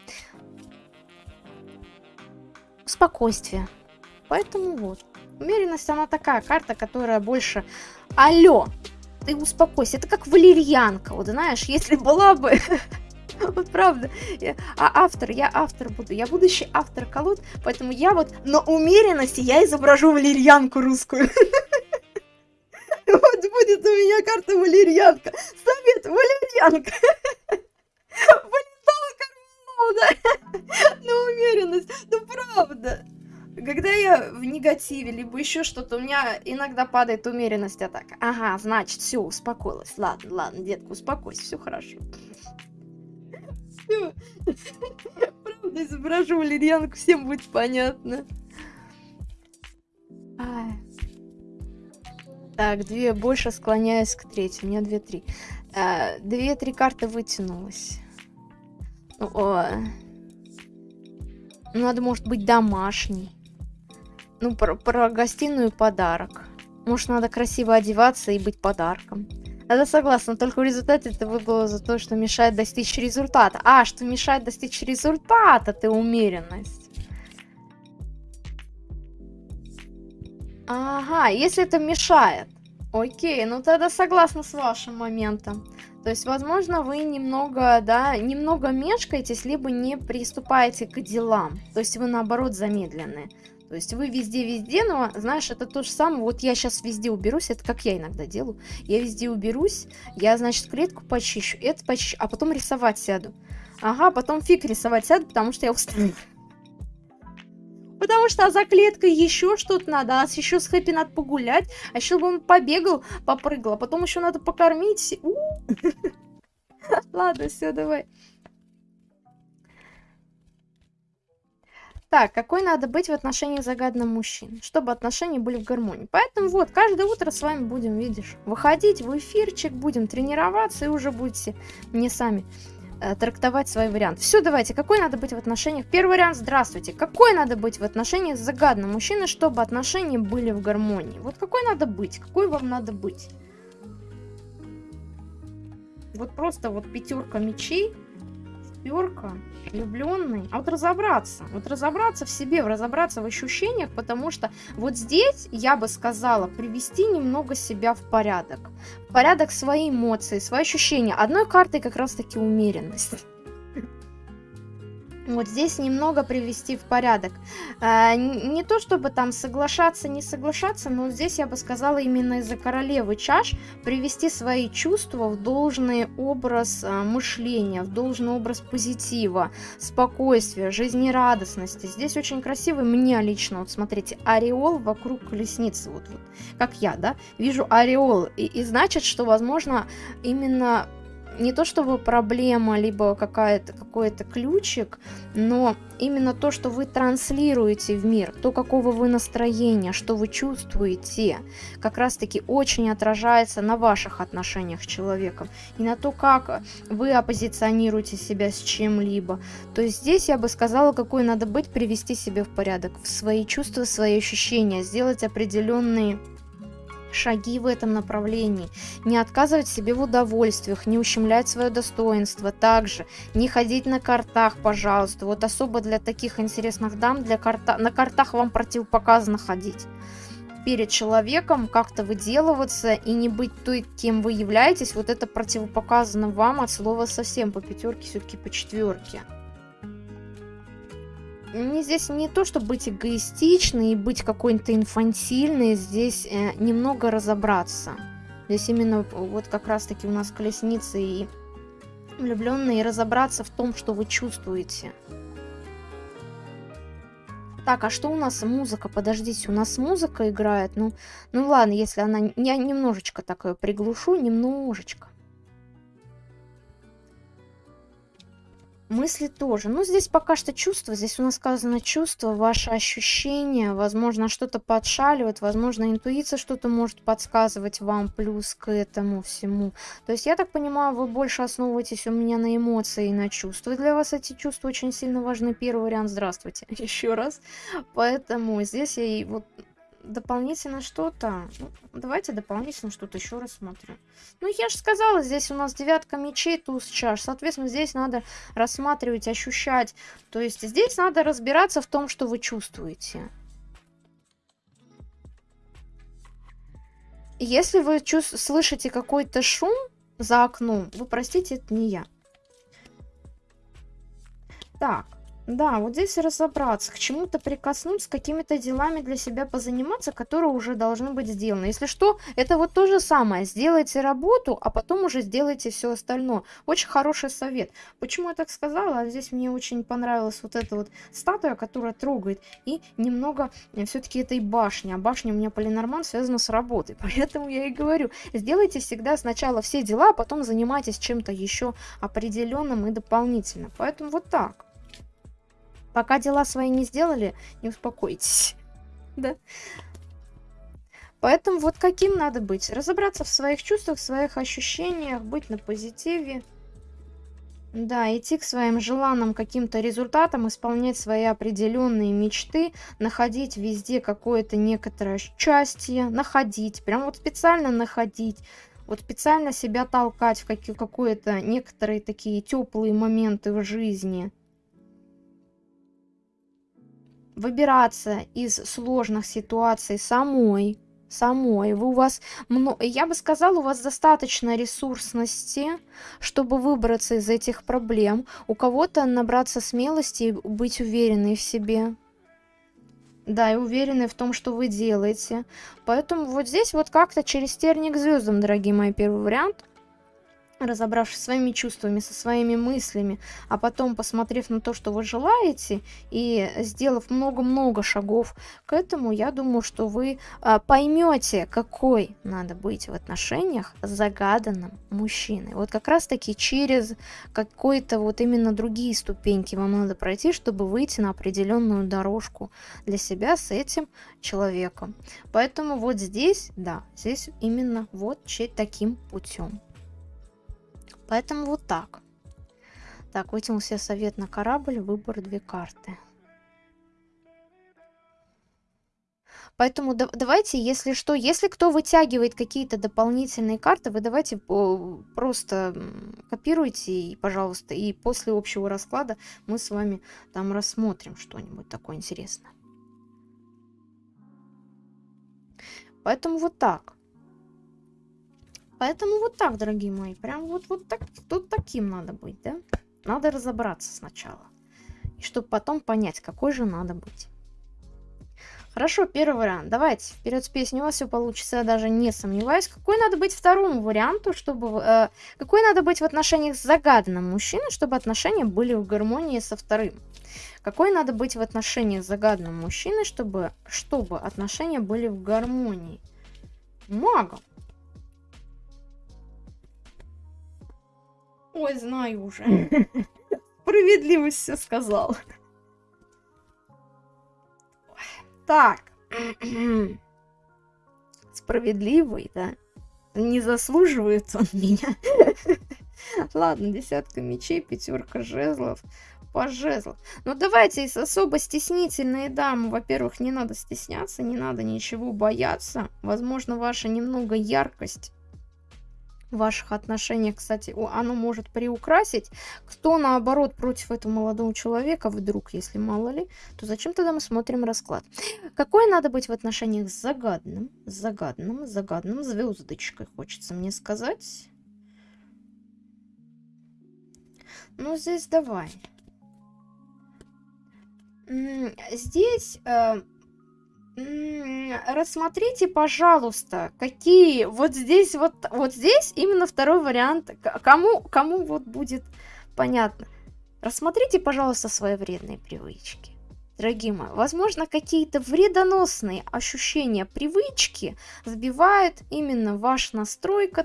Спокойствие. Поэтому вот. Умеренность, она такая карта, которая больше... Алло, ты успокойся. Это как валерьянка. Вот знаешь, если была бы Вот правда. Я, а автор, я автор буду. Я будущий автор колод, поэтому я вот на умеренности я изображу валерьянку русскую. Вот будет у меня карта валерьянка. Совет валерьянка. Кармана. На умеренность. Ну правда. Когда я в негативе, либо еще что-то, у меня иногда падает умеренность атака. Ага, значит, все, успокоилась. Ладно, ладно, детка, успокойся, все хорошо. Правда, изображу валерьянку, всем будет понятно. Ай. Так, две больше склоняюсь к третьей. У меня две-три. А, Две-три карты вытянулось. Ну, о. Ну, надо, может быть, домашний. Ну, про, про гостиную подарок. Может, надо красиво одеваться и быть подарком. Это согласна, только в результате это выпало за то, что мешает достичь результата. А, что мешает достичь результата, ты умеренность. Ага, если это мешает. Окей, ну тогда согласна с вашим моментом. То есть, возможно, вы немного, да, немного мешкаетесь, либо не приступаете к делам. То есть, вы, наоборот, замедленные. То есть вы везде-везде, но, знаешь, это то же самое. Вот я сейчас везде уберусь, это как я иногда делаю. Я везде уберусь, я, значит, клетку почищу, это почищу, а потом рисовать сяду. Ага, потом фиг рисовать сяду, потому что я устаю. Потому что а за клеткой еще что-то надо, а еще с Хэппи надо погулять, а еще бы он побегал, попрыгал, а потом еще надо покормить. Ладно, все, давай. Так, какой надо быть в отношениях загаданным мужчин, чтобы отношения были в гармонии. Поэтому вот, каждое утро с вами будем, видишь, выходить в эфирчик, будем тренироваться и уже будете мне сами э, трактовать свой вариант. Все, давайте, какой надо быть в отношениях? Первый вариант, здравствуйте. Какой надо быть в отношениях с загаданным мужчиной, чтобы отношения были в гармонии? Вот какой надо быть? Какой вам надо быть? Вот просто вот пятерка мечей шестерка, влюбленный. А вот разобраться, вот разобраться в себе, разобраться в ощущениях, потому что вот здесь, я бы сказала, привести немного себя в порядок. В порядок свои эмоции, свои ощущения. Одной картой как раз-таки умеренность вот здесь немного привести в порядок. А, не то чтобы там соглашаться, не соглашаться, но здесь я бы сказала именно из-за королевы чаш привести свои чувства в должный образ а, мышления, в должный образ позитива, спокойствия, жизнерадостности. Здесь очень красивый, мне лично, вот смотрите, ореол вокруг колесницы, вот, вот как я, да, вижу ореол, и, и значит, что, возможно, именно не то чтобы проблема, либо какая-то какой-то ключик, но именно то, что вы транслируете в мир, то, какого вы настроения, что вы чувствуете, как раз-таки очень отражается на ваших отношениях с человеком и на то, как вы оппозиционируете себя с чем-либо. То есть здесь я бы сказала, какой надо быть, привести себя в порядок, в свои чувства, свои ощущения, сделать определенные шаги в этом направлении, не отказывать себе в удовольствиях, не ущемлять свое достоинство, также не ходить на картах, пожалуйста, вот особо для таких интересных дам, для карта... на картах вам противопоказано ходить. перед человеком, как-то выделываться и не быть той, кем вы являетесь, вот это противопоказано вам от слова совсем по пятерке, все-таки по четверке. Мне здесь не то, чтобы быть эгоистичной и быть какой-то инфантильной, здесь э, немного разобраться. Здесь именно вот как раз-таки у нас колесницы и влюбленные, разобраться в том, что вы чувствуете. Так, а что у нас музыка? Подождите, у нас музыка играет. Ну, ну ладно, если она... Я немножечко так приглушу, немножечко. Мысли тоже. Ну, здесь пока что чувство. Здесь у нас сказано чувство, ваши ощущения. Возможно, что-то подшаливает. Возможно, интуиция что-то может подсказывать вам плюс к этому всему. То есть, я так понимаю, вы больше основываетесь у меня на эмоции и на чувства. Для вас эти чувства очень сильно важны. Первый вариант «Здравствуйте» еще раз. Поэтому здесь я и вот дополнительно что-то. Ну, давайте дополнительно что-то еще рассмотрим. Ну, я же сказала, здесь у нас девятка мечей, туз чаш. Соответственно, здесь надо рассматривать, ощущать. То есть здесь надо разбираться в том, что вы чувствуете. Если вы слышите какой-то шум за окном, вы простите, это не я. Так, да, вот здесь разобраться, к чему-то прикоснуться, какими-то делами для себя позаниматься, которые уже должны быть сделаны. Если что, это вот то же самое. Сделайте работу, а потом уже сделайте все остальное. Очень хороший совет. Почему я так сказала? Здесь мне очень понравилась вот эта вот статуя, которая трогает. И немного э, все-таки этой башни. А башня у меня полинорман связана с работой. Поэтому я и говорю, сделайте всегда сначала все дела, а потом занимайтесь чем-то еще определенным и дополнительным. Поэтому вот так. Пока дела свои не сделали, не успокойтесь. Да? Поэтому вот каким надо быть? Разобраться в своих чувствах, в своих ощущениях, быть на позитиве. Да, идти к своим желанным каким-то результатам, исполнять свои определенные мечты, находить везде какое-то некоторое счастье, находить, прям вот специально находить, вот специально себя толкать в какие-то некоторые такие теплые моменты в жизни выбираться из сложных ситуаций самой, самой. Вы у вас, я бы сказала, у вас достаточно ресурсности, чтобы выбраться из этих проблем. У кого-то набраться смелости и быть уверенной в себе. Да, и уверены в том, что вы делаете. Поэтому вот здесь вот как-то через терник звездам, дорогие мои, первый вариант – разобравшись своими чувствами, со своими мыслями, а потом посмотрев на то, что вы желаете, и сделав много-много шагов к этому, я думаю, что вы а, поймете, какой надо быть в отношениях с загаданным мужчиной. Вот как раз-таки через какой-то вот именно другие ступеньки вам надо пройти, чтобы выйти на определенную дорожку для себя с этим человеком. Поэтому вот здесь, да, здесь именно вот таким путем. Поэтому вот так. Так, вытянул себе совет на корабль, выбор две карты. Поэтому да, давайте, если что, если кто вытягивает какие-то дополнительные карты, вы давайте просто копируйте, и, пожалуйста, и после общего расклада мы с вами там рассмотрим что-нибудь такое интересное. Поэтому вот так. Поэтому вот так, дорогие мои. Прям вот, вот так, тут таким надо быть, да? Надо разобраться сначала. И чтобы потом понять, какой же надо быть. Хорошо, первый вариант. Давайте, вперед с песней, у вас все получится, я даже не сомневаюсь. Какой надо быть второму варианту, чтобы... Э, какой надо быть в отношениях с загаданным мужчиной, чтобы отношения были в гармонии со вторым? Какой надо быть в отношениях с загаданным мужчиной, чтобы, чтобы отношения были в гармонии? Магом. Ой, знаю уже. Справедливость все сказал. Так. Справедливый, да? Не заслуживает он меня. Ладно, десятка мечей, пятерка жезлов, по жезлов. Но давайте особо стеснительные дамы. Во-первых, не надо стесняться, не надо ничего бояться. Возможно, ваша немного яркость ваших отношениях, кстати, оно может приукрасить. Кто, наоборот, против этого молодого человека, вдруг, если мало ли, то зачем тогда мы смотрим расклад? Какой надо быть в отношениях с загадным, загадным, загадным, звездочкой, хочется мне сказать. Ну, здесь давай. Здесь э, рассмотрите, пожалуйста, какие вот здесь вот вот здесь именно второй вариант. Кому кому вот будет понятно? Рассмотрите, пожалуйста, свои вредные привычки дорогие мои, возможно, какие-то вредоносные ощущения, привычки сбивают именно ваш настрой к,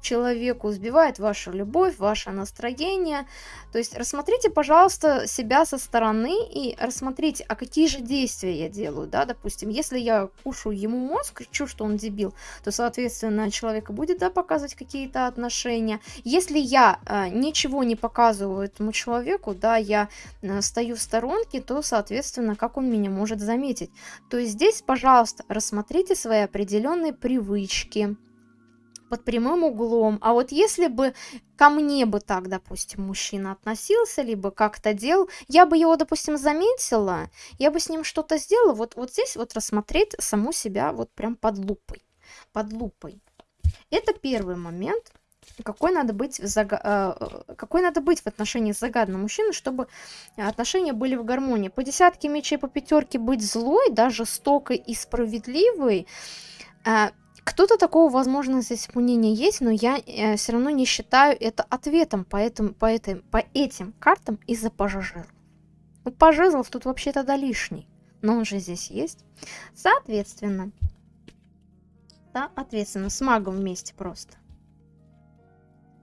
человеку, сбивает вашу любовь, ваше настроение. То есть рассмотрите, пожалуйста, себя со стороны и рассмотрите, а какие же действия я делаю, да, допустим, если я кушаю ему мозг, чу, что он дебил, то, соответственно, человека будет, да, показывать какие-то отношения. Если я э, ничего не показываю этому человеку, да, я э, стою в сторонке, то, соответственно, как он меня может заметить. То есть здесь, пожалуйста, рассмотрите свои определенные привычки под прямым углом. А вот если бы ко мне бы так, допустим, мужчина относился, либо как-то делал, я бы его, допустим, заметила, я бы с ним что-то сделала, вот, вот здесь вот рассмотреть саму себя вот прям под лупой. Под лупой. Это первый момент какой надо быть, в зага... Э, какой надо быть в отношении загадным мужчиной, чтобы отношения были в гармонии. По десятке мечей, по пятерке быть злой, да, жестокой и справедливой. Э, кто-то такого, возможно, здесь мнение есть, но я э, все равно не считаю это ответом по, этим, по, этим, по этим картам из-за пажажиров. Ну, пажезлов тут вообще тогда лишний, но он же здесь есть. Соответственно, соответственно, с магом вместе просто.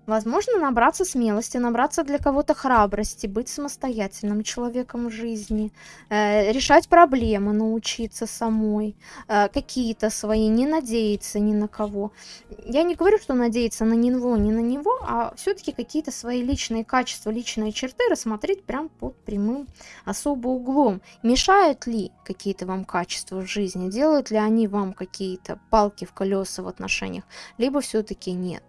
Возможно, набраться смелости, набраться для кого-то храбрости, быть самостоятельным человеком в жизни, э, решать проблемы, научиться самой, э, какие-то свои, не надеяться ни на кого. Я не говорю, что надеяться на него, не на него, а все-таки какие-то свои личные качества, личные черты рассмотреть прям под прямым особо углом. Мешают ли какие-то вам качества в жизни, делают ли они вам какие-то палки в колеса в отношениях, либо все-таки нет.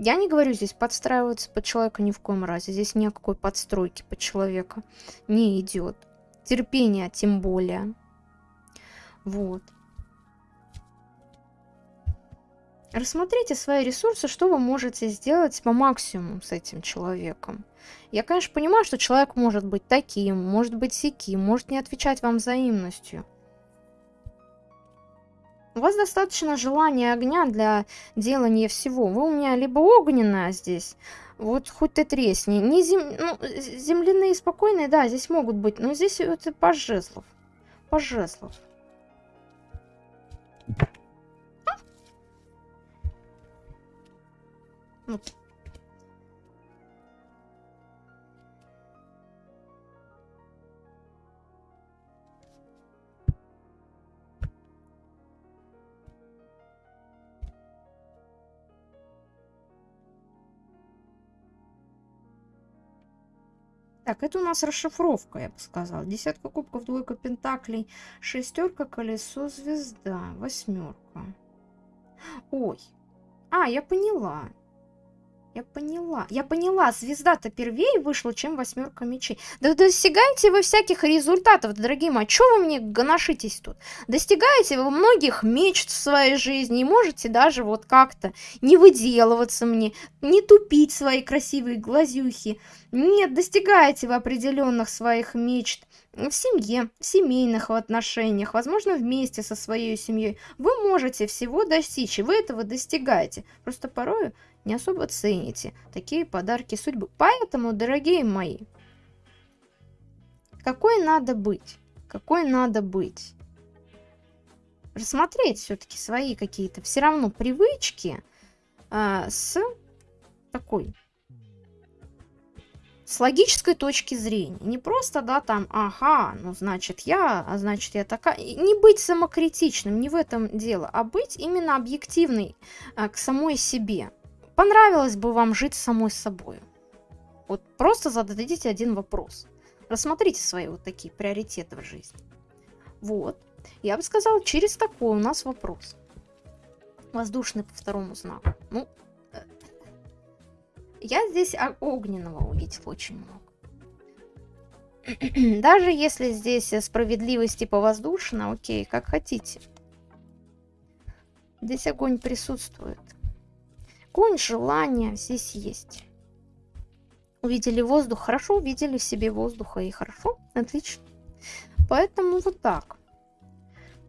Я не говорю здесь подстраиваться под человека ни в коем разе. Здесь ни о какой подстройке под человека не идет. Терпение тем более. Вот. Рассмотрите свои ресурсы, что вы можете сделать по максимуму с этим человеком. Я, конечно, понимаю, что человек может быть таким, может быть сяким, может не отвечать вам взаимностью. У вас достаточно желания огня для делания всего. Вы у меня либо огненная здесь, вот хоть ты тресни. Не зем... ну, земляные спокойные, да, здесь могут быть, но здесь это пожезлов. Пожезлов. А? Вот. Так, это у нас расшифровка, я бы сказала. Десятка кубков, двойка пентаклей, шестерка, колесо, звезда, восьмерка. Ой. А, я поняла. Я поняла. Я поняла, звезда-то первее вышла, чем восьмерка мечей. Да достигаете вы всяких результатов, дорогие мои. Чего вы мне гоношитесь тут? Достигаете вы многих мечт в своей жизни и можете даже вот как-то не выделываться мне, не тупить свои красивые глазюхи. Нет, достигаете вы определенных своих мечт в семье, в семейных отношениях, возможно, вместе со своей семьей. Вы можете всего достичь, и вы этого достигаете. Просто порою не особо цените такие подарки судьбы. Поэтому, дорогие мои, какой надо быть? Какой надо быть? Рассмотреть все-таки свои какие-то все равно привычки а, с такой с логической точки зрения. Не просто, да, там, ага, ну, значит, я, а значит, я такая. Не быть самокритичным, не в этом дело, а быть именно объективной а, к самой себе. Понравилось бы вам жить самой собой? Вот просто зададите один вопрос. Рассмотрите свои вот такие приоритеты в жизни. Вот. Я бы сказала, через такой у нас вопрос. Воздушный по второму знаку. Ну, э, я здесь огненного увидела очень много. Даже если здесь справедливость типа воздушно, окей, как хотите. Здесь огонь присутствует. Огонь, желание здесь есть. Увидели воздух, хорошо, увидели себе воздуха и хорошо, отлично. Поэтому вот так.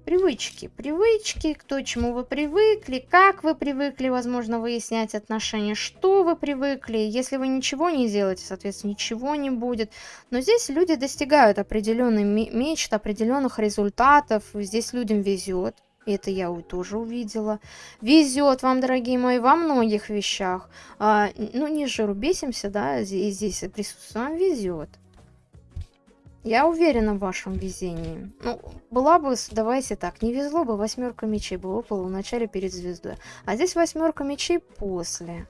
Привычки. Привычки, к то, чему вы привыкли, как вы привыкли, возможно, выяснять отношения, что вы привыкли. Если вы ничего не делаете, соответственно, ничего не будет. Но здесь люди достигают определенных мечт, определенных результатов. Здесь людям везет. Это я тоже увидела. Везет вам, дорогие мои, во многих вещах. А, ну, не жиру бесимся, да, здесь, здесь присутствует. Вам везет. Я уверена в вашем везении. Ну, была бы, давайте так, не везло бы, восьмерка мечей бы выпала в начале перед звездой. А здесь восьмерка мечей после.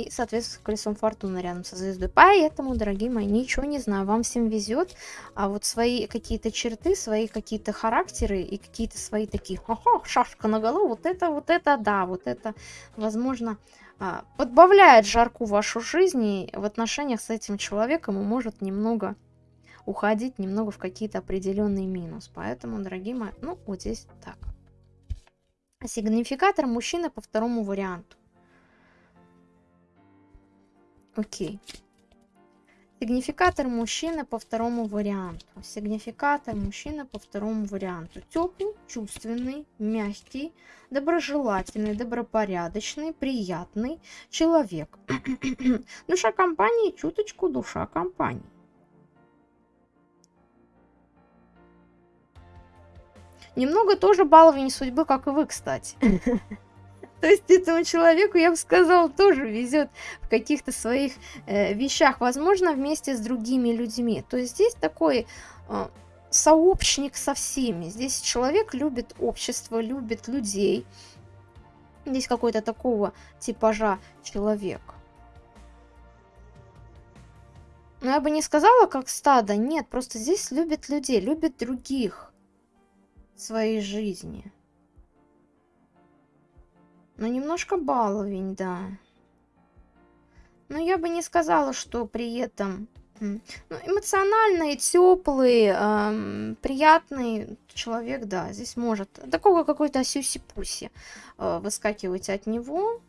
И, соответственно, колесом фортуны рядом со звездой. Поэтому, дорогие мои, ничего не знаю, вам всем везет. А вот свои какие-то черты, свои какие-то характеры и какие-то свои такие, ха-ха, шашка на голову, вот это, вот это, да, вот это, возможно, а, подбавляет жарку вашу жизнь и в отношениях с этим человеком и может немного уходить немного в какие-то определенные минус. Поэтому, дорогие мои, ну, вот здесь так. Сигнификатор мужчины по второму варианту. Окей. Сигнификатор мужчины по второму варианту. Сигнификатор мужчины по второму варианту. Теплый, чувственный, мягкий, доброжелательный, добропорядочный, приятный человек. душа компании, чуточку душа компании. Немного тоже баловень судьбы, как и вы, кстати. То есть этому человеку, я бы сказала, тоже везет в каких-то своих э, вещах, возможно, вместе с другими людьми. То есть здесь такой э, сообщник со всеми. Здесь человек любит общество, любит людей. Здесь какой-то такого типажа человек. Но я бы не сказала, как стадо. Нет, просто здесь любит людей, любит других своей жизни. Но немножко баловень, да. Но я бы не сказала, что при этом ну, эмоциональный, теплый, эм, приятный человек, да, здесь может такого какой-то сюси-пуси э, выскакивать от него.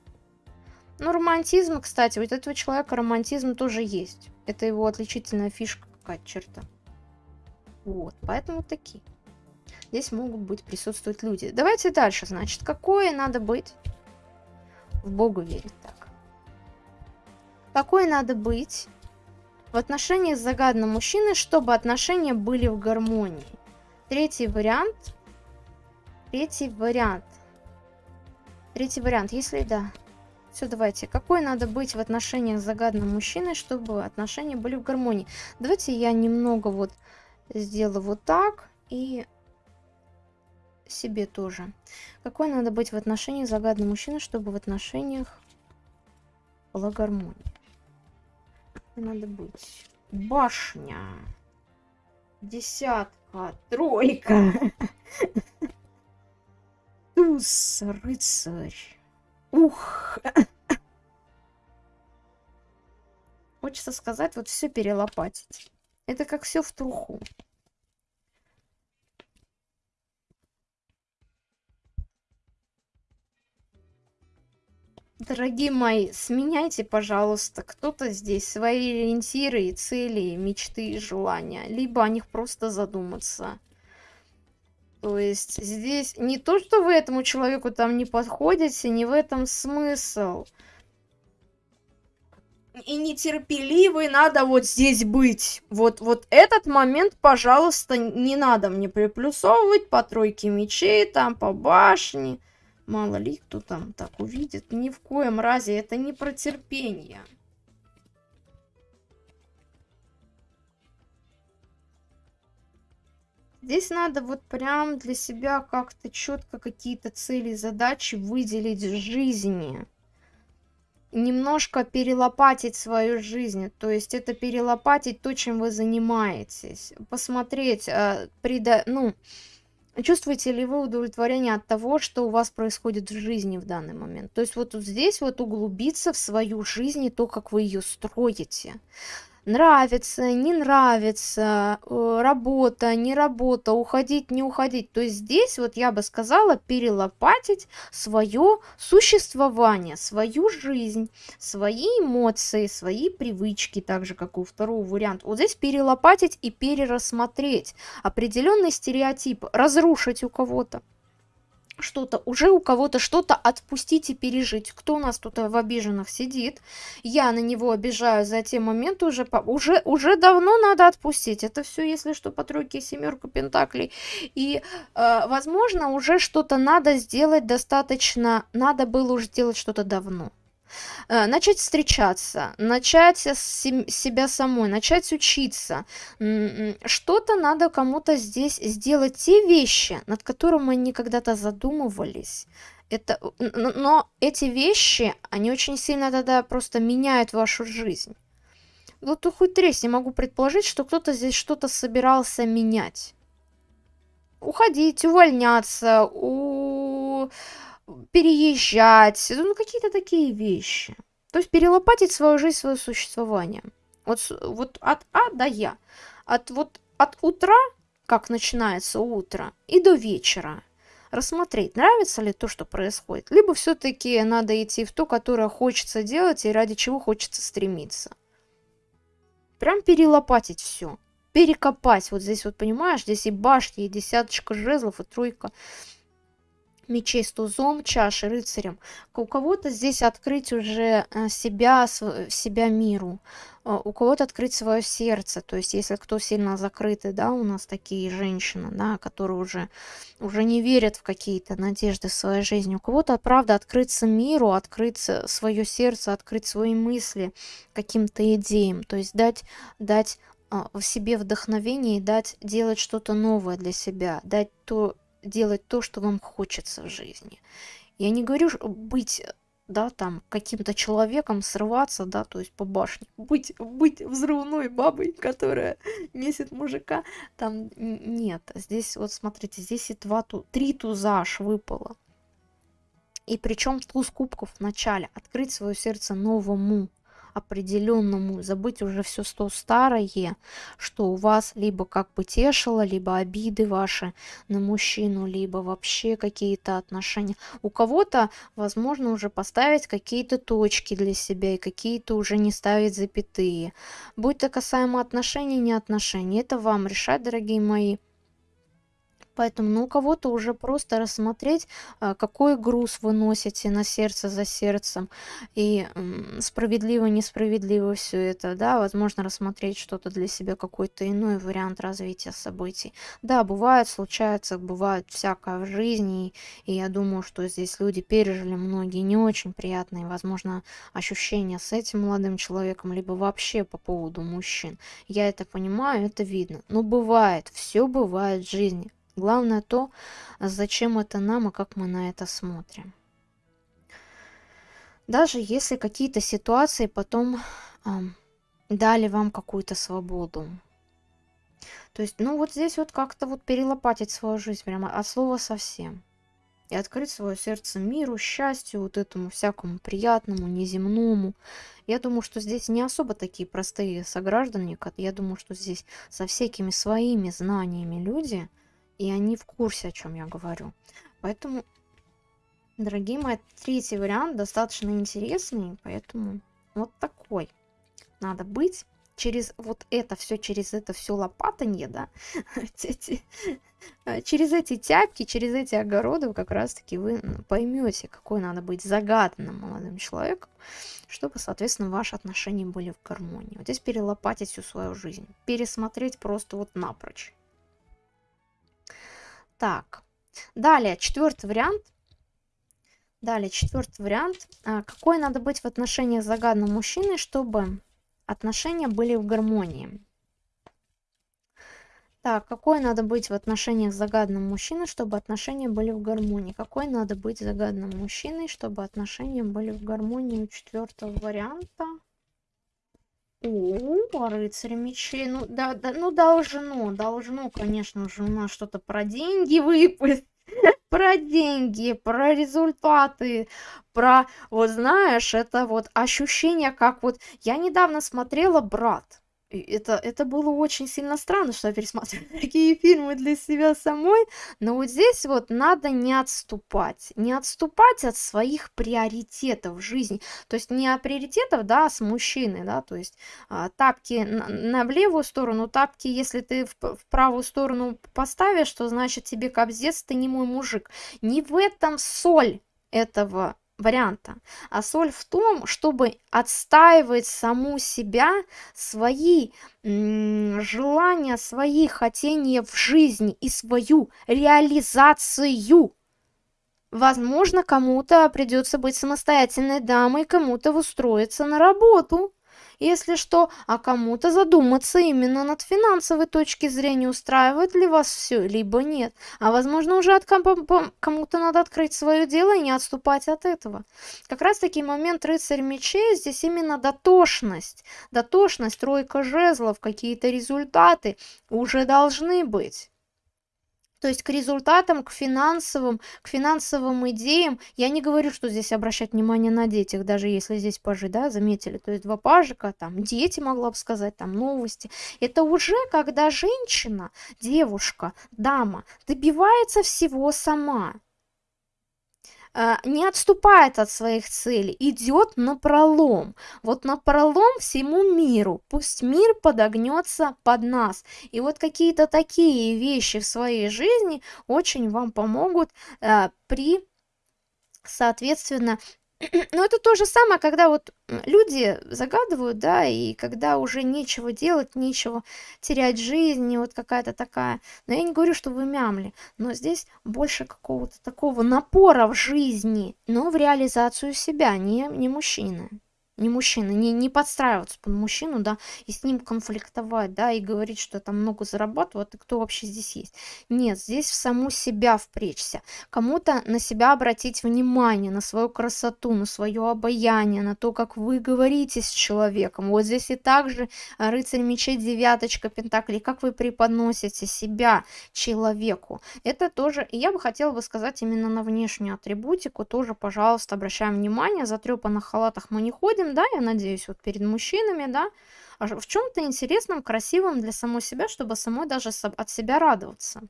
Но романтизм, кстати, вот этого человека романтизм тоже есть. Это его отличительная фишка какая-то черта. Вот, поэтому такие здесь могут быть присутствовать люди. Давайте дальше, значит, какое надо быть? В Богу верить так. Какое надо быть в отношениях с загадным мужчиной, чтобы отношения были в гармонии? Третий вариант. Третий вариант. Третий вариант, если да. Все, давайте. Какой надо быть в отношениях с загадным мужчиной, чтобы отношения были в гармонии? Давайте я немного вот сделаю вот так. И себе тоже. Какой надо быть в отношениях загадный мужчина, чтобы в отношениях была гармония? Надо быть. Башня. Десятка. Тройка. Туз, рыцарь. Ух. Хочется сказать, вот все перелопатить. Это как все в труху. Дорогие мои, сменяйте, пожалуйста, кто-то здесь свои ориентиры, цели, мечты и желания. Либо о них просто задуматься. То есть здесь не то, что вы этому человеку там не подходите, не в этом смысл. И нетерпеливый надо вот здесь быть. Вот, вот этот момент, пожалуйста, не надо мне приплюсовывать по тройке мечей, там, по башне. Мало ли кто там так увидит. Ни в коем разе это не про терпение. Здесь надо вот прям для себя как-то четко какие-то цели, задачи выделить в жизни. Немножко перелопатить свою жизнь. То есть это перелопатить то, чем вы занимаетесь. Посмотреть, э, прида... ну, Чувствуете ли вы удовлетворение от того, что у вас происходит в жизни в данный момент? То есть вот здесь вот углубиться в свою жизнь и то, как вы ее строите нравится, не нравится, э, работа, не работа, уходить, не уходить. То есть здесь вот я бы сказала перелопатить свое существование, свою жизнь, свои эмоции, свои привычки, так же как у второго варианта. Вот здесь перелопатить и перерассмотреть определенный стереотип, разрушить у кого-то что-то, уже у кого-то что-то отпустить и пережить. Кто у нас тут в обиженных сидит? Я на него обижаю за те моменты уже, уже, уже давно надо отпустить. Это все, если что, по тройке семерку пентаклей. И, э, возможно, уже что-то надо сделать достаточно, надо было уже сделать что-то давно. Э, начать встречаться, начать с себя самой, начать учиться. Что-то надо кому-то здесь сделать, те вещи, над которыми они когда-то задумывались. Это, но эти вещи, они очень сильно тогда просто меняют вашу жизнь. Вот хоть тресь, не могу предположить, что кто-то здесь что-то собирался менять. Уходить, увольняться, у переезжать, ну какие-то такие вещи. То есть перелопатить свою жизнь, свое существование. Вот, вот от А до Я. От, вот, от утра, как начинается утро, и до вечера. Рассмотреть, нравится ли то, что происходит. Либо все-таки надо идти в то, которое хочется делать и ради чего хочется стремиться. Прям перелопатить все. Перекопать. Вот здесь вот, понимаешь, здесь и башни, и десяточка жезлов, и тройка мечей с тузом, чаши, рыцарем. У кого-то здесь открыть уже э, себя, себя миру, э, у кого-то открыть свое сердце. То есть, если кто сильно закрытый, да, у нас такие женщины, да, которые уже, уже не верят в какие-то надежды в своей жизни. У кого-то, правда, открыться миру, открыть свое сердце, открыть свои мысли каким-то идеям. То есть, дать, дать в себе вдохновение и дать делать что-то новое для себя, дать то делать то, что вам хочется в жизни. Я не говорю быть да, там, каким-то человеком срываться, да, то есть по башне, быть, быть взрывной бабой, которая месит мужика, там, нет, здесь, вот смотрите, здесь и два, ту, три туза аж выпало. И причем туз кубков в начале, открыть свое сердце новому, определенному, забыть уже все то старое, что у вас либо как бы тешило, либо обиды ваши на мужчину, либо вообще какие-то отношения. У кого-то, возможно, уже поставить какие-то точки для себя и какие-то уже не ставить запятые. Будь то касаемо отношений, не отношений, это вам решать, дорогие мои. Поэтому ну, у кого-то уже просто рассмотреть, а, какой груз вы носите на сердце за сердцем. И справедливо, несправедливо все это, да, возможно, рассмотреть что-то для себя, какой-то иной вариант развития событий. Да, бывает, случается, бывает всякое в жизни, и я думаю, что здесь люди пережили многие не очень приятные, возможно, ощущения с этим молодым человеком, либо вообще по поводу мужчин. Я это понимаю, это видно. Но бывает, все бывает в жизни. Главное то, зачем это нам и как мы на это смотрим. Даже если какие-то ситуации потом э, дали вам какую-то свободу. То есть, ну вот здесь вот как-то вот перелопатить свою жизнь прямо от слова совсем. И открыть свое сердце миру, счастью, вот этому всякому приятному, неземному. Я думаю, что здесь не особо такие простые сограждане. Я думаю, что здесь со всякими своими знаниями люди – и они в курсе, о чем я говорю. Поэтому, дорогие мои, третий вариант достаточно интересный, поэтому вот такой надо быть. Через вот это все, через это все лопатанье, да, э, через эти тяпки, через эти огороды как раз-таки вы поймете, какой надо быть загаданным молодым человеком, чтобы, соответственно, ваши отношения были в гармонии. Вот здесь перелопатить всю свою жизнь, пересмотреть просто вот напрочь. Так, далее, четвертый вариант. Далее, четвертый вариант. А, какой надо быть в отношениях загадным мужчиной, чтобы отношения были в гармонии? Так, какой надо быть в отношениях с загадным мужчиной, чтобы отношения были в гармонии? Какой надо быть загадным мужчиной, чтобы отношения были в гармонии у четвертого варианта? О, рыцарь мечей. Ну, да, да, ну должно, должно, конечно же, у нас что-то про деньги выпасть. Про деньги, про результаты, про, вот знаешь, это вот ощущение, как вот... Я недавно смотрела «Брат», это, это было очень сильно странно, что я пересматриваю такие фильмы для себя самой, но вот здесь вот надо не отступать, не отступать от своих приоритетов в жизни, то есть не от приоритетов, да, с мужчиной, да, то есть а, тапки на, на левую сторону, тапки, если ты в, в правую сторону поставишь, то значит тебе кобздец, ты не мой мужик. Не в этом соль этого варианта. А соль в том, чтобы отстаивать саму себя, свои желания, свои хотения в жизни и свою реализацию. Возможно, кому-то придется быть самостоятельной дамой, кому-то устроиться на работу если что, а кому-то задуматься именно над финансовой точки зрения, устраивает ли вас все, либо нет. А возможно, уже от кому-то надо открыть свое дело и не отступать от этого. Как раз таки момент рыцарь мечей здесь именно дотошность. Дотошность, тройка жезлов, какие-то результаты уже должны быть. То есть к результатам, к финансовым, к финансовым идеям. Я не говорю, что здесь обращать внимание на детях, даже если здесь пажи, да, заметили. То есть два пажика, там дети, могла бы сказать, там новости. Это уже когда женщина, девушка, дама добивается всего сама. А, не отступает от своих целей, идет на пролом. Вот на пролом всему миру. Пусть мир подогнется под нас. И вот какие-то такие вещи в своей жизни очень вам помогут э, при, соответственно, но это то же самое, когда вот люди загадывают, да, и когда уже нечего делать, нечего терять жизнь, и вот какая-то такая... Но я не говорю, что вы мямли, но здесь больше какого-то такого напора в жизни, но в реализацию себя, не, не мужчины не мужчина, не, не подстраиваться под мужчину, да, и с ним конфликтовать, да, и говорить, что там много зарабатываю, а ты кто вообще здесь есть? Нет, здесь в саму себя впречься, кому-то на себя обратить внимание, на свою красоту, на свое обаяние, на то, как вы говорите с человеком. Вот здесь и также рыцарь мечей, девяточка пентаклей, как вы преподносите себя человеку. Это тоже, и я бы хотела бы сказать именно на внешнюю атрибутику, тоже, пожалуйста, обращаем внимание, затрепанных халатах мы не ходим, да, я надеюсь, вот перед мужчинами, да, а в чем-то интересном, красивом для самой себя, чтобы самой даже от себя радоваться.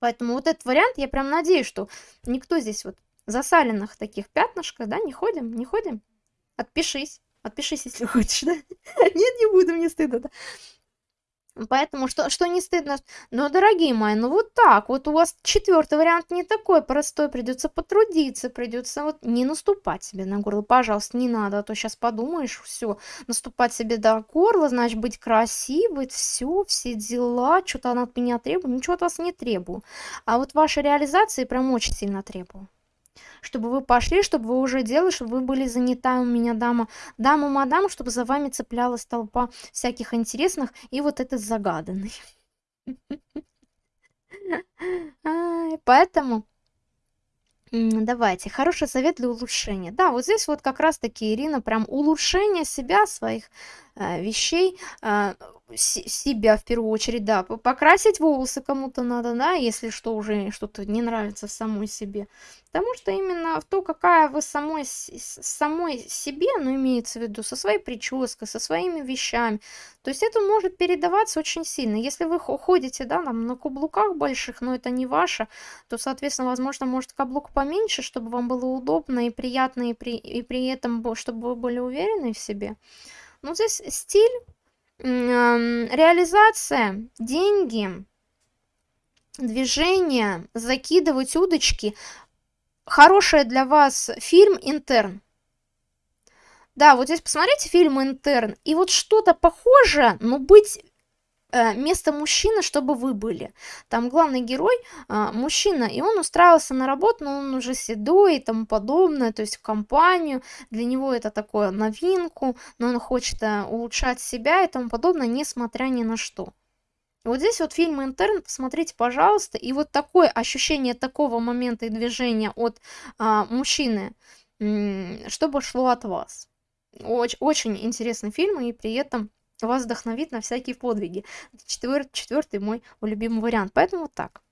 Поэтому вот этот вариант, я прям надеюсь, что никто здесь вот засаленных таких пятнышках, да, не ходим, не ходим. Отпишись, отпишись, если хочешь, да. Нет, не буду, мне стыдно, да. Поэтому что, что не стыдно. Но, дорогие мои, ну вот так. Вот у вас четвертый вариант не такой простой. Придется потрудиться, придется вот не наступать себе на горло. Пожалуйста, не надо, а то сейчас подумаешь, все, наступать себе до горла, значит, быть красивой, все, все дела, что-то она от меня требует. Ничего от вас не требую. А вот вашей реализации прям очень сильно требую чтобы вы пошли, чтобы вы уже делали, чтобы вы были занята у меня дама, дама, мадам, чтобы за вами цеплялась толпа всяких интересных и вот этот загаданный. Поэтому Давайте, хороший совет для улучшения. Да, вот здесь вот как раз-таки, Ирина, прям улучшение себя, своих э, вещей, э, себя в первую очередь, да, покрасить волосы кому-то надо, да, если что уже что-то не нравится в самой себе. Потому что именно в то, какая вы самой, самой себе, ну, имеется в виду, со своей прической, со своими вещами, то есть это может передаваться очень сильно. Если вы ходите, да, там, на каблуках больших, но это не ваше, то, соответственно, возможно, может каблук поменьше, чтобы вам было удобно и приятно, и при, и при этом, чтобы вы были уверены в себе. Ну, здесь стиль реализация, деньги, движение, закидывать удочки. Хороший для вас фильм «Интерн». Да, вот здесь посмотрите фильм «Интерн», и вот что-то похожее, но быть место мужчины, чтобы вы были. Там главный герой э, мужчина, и он устраивался на работу, но он уже седой и тому подобное, то есть в компанию. Для него это такое новинку, но он хочет э, улучшать себя и тому подобное, несмотря ни на что. Вот здесь вот фильм «Интерн», посмотрите, пожалуйста, и вот такое ощущение такого момента и движения от а, мужчины, чтобы шло от вас. Очень, очень интересный фильм, и при этом вас вдохновит на всякие подвиги. Четвер, четвертый мой любимый вариант. Поэтому вот так.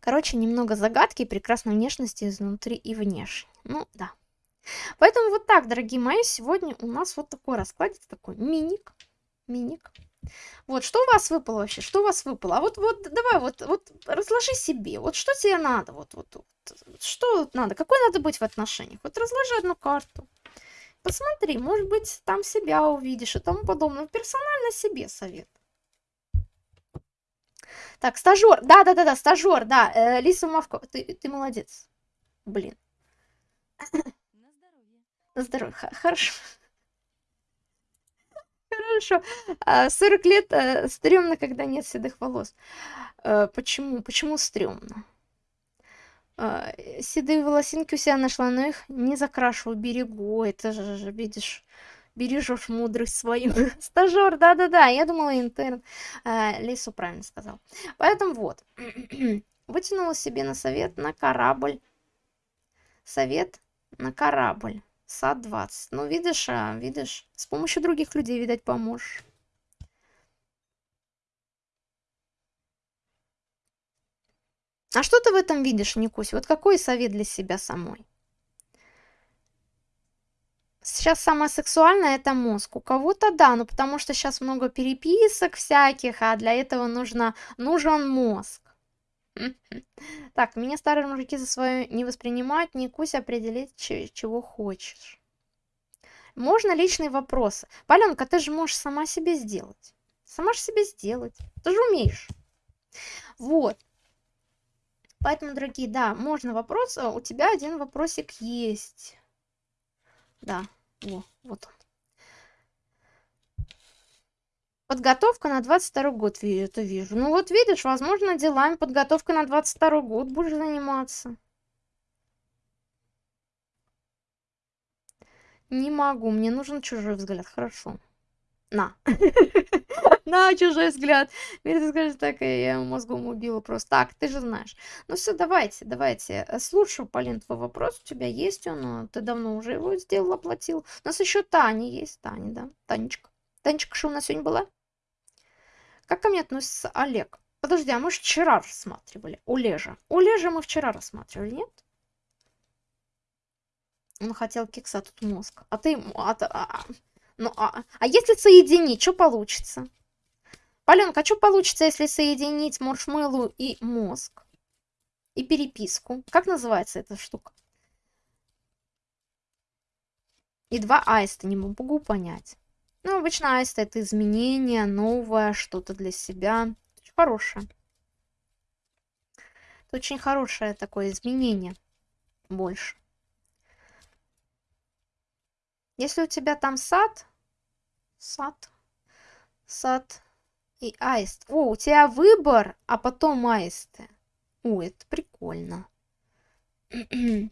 Короче, немного загадки прекрасной внешности изнутри и внешне. Ну, да. Поэтому вот так, дорогие мои, сегодня у нас вот такой раскладик, такой миник. Миник. Вот, что у вас выпало вообще? Что у вас выпало? А вот, вот, давай, вот, вот, разложи себе. Вот что тебе надо? Вот, вот, вот. Что надо? Какой надо быть в отношениях? Вот разложи одну карту. Посмотри, может быть, там себя увидишь и тому подобное. Персонально себе совет. Так, стажер. Да-да-да-да, стажер, да. Э, Лиса Мавко, ты, ты молодец. Блин. На здоровье. На здоровье, хорошо. Хорошо. 40 а, лет э, стрёмно, когда нет седых волос. Э, почему? Почему стрёмно? А, седые волосинки у себя нашла, но их не закрашиваю, берегу. Это же, видишь, бережешь мудрость свою. Стажер, да-да-да, я думала интерн. А, Лису правильно сказал. Поэтому вот. Вытянула себе на совет на корабль. Совет на корабль. Сад 20. Ну, видишь, а, видишь, с помощью других людей, видать, поможешь. А что ты в этом видишь, Никусь? Вот какой совет для себя самой? Сейчас самое сексуальное это мозг. У кого-то да, ну потому что сейчас много переписок всяких, а для этого нужно, нужен мозг. Так, меня старые мужики за свое не воспринимают, не кусь определить, чего хочешь. Можно личные вопросы. Паленка, ты же можешь сама себе сделать. Сама же себе сделать. Ты же умеешь. Вот. Поэтому, дорогие, да, можно вопрос. А у тебя один вопросик есть. Да, о, вот он. Подготовка на 22 год, это вижу. Ну вот видишь, возможно, делами подготовка на 22 год будешь заниматься. Не могу, мне нужен чужой взгляд. Хорошо. На. На чужой взгляд. Мирта скажет, так, я мозгом убила просто. Так, ты же знаешь. Ну все, давайте, давайте. Э, слушаю, Полин, твой вопрос. У тебя есть он? Ты давно уже его сделал, оплатил. У нас еще Таня есть. Таня, да? Танечка. Танечка, что у нас сегодня была? Как ко мне относится Олег? Подожди, а мы же вчера рассматривали. Олежа. Олежа мы вчера рассматривали, нет? Он хотел кекса, тут мозг. А ты... А, а, ну, а, а если соединить, что получится? Паленка, а что получится, если соединить маршмеллоу и мозг? И переписку? Как называется эта штука? И два аиста, не могу понять. Ну, обычно аист это изменение, новое, что-то для себя. Очень хорошее. Это очень хорошее такое изменение. Больше. Если у тебя там сад, сад, сад и аист. О, у тебя выбор, а потом аисты. О, это прикольно.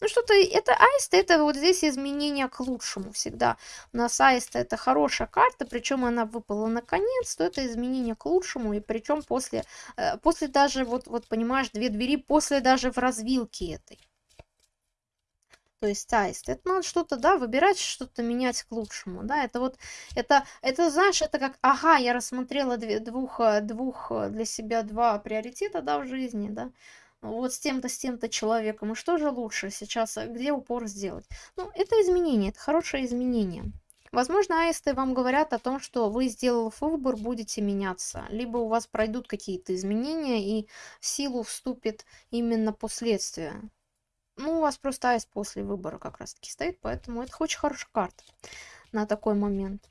Ну что-то, это аист, это вот здесь изменение к лучшему всегда. У нас аист это хорошая карта, причем она выпала наконец, то это изменение к лучшему, и причем после, э, после даже, вот, вот понимаешь, две двери после даже в развилке этой то есть аист. Это надо что-то, да, выбирать, что-то менять к лучшему, да, это вот, это, это, знаешь, это как, ага, я рассмотрела две, двух, э, двух э, для себя два приоритета, да, в жизни, да, вот с тем-то, с тем-то человеком, и что же лучше сейчас, э, где упор сделать? Ну, это изменение, это хорошее изменение. Возможно, аисты вам говорят о том, что вы, сделав выбор, будете меняться, либо у вас пройдут какие-то изменения, и в силу вступит именно последствия ну, у вас просто аист после выбора как раз-таки стоит, поэтому это очень хорошая карта на такой момент.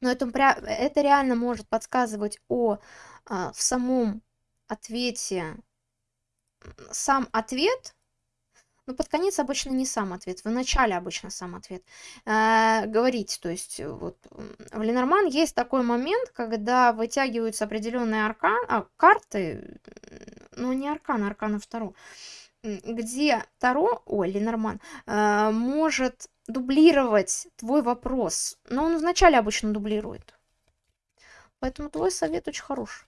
Но это, это реально может подсказывать о а, в самом ответе. Сам ответ, ну, под конец обычно не сам ответ, в начале обычно сам ответ. Э, говорить, то есть, вот, в Ленорман есть такой момент, когда вытягиваются определенные аркан, а, карты, ну, не аркан, а аркана второго, где Таро, ой, Ленорман, э, может дублировать твой вопрос. Но он вначале обычно дублирует. Поэтому твой совет очень хороший.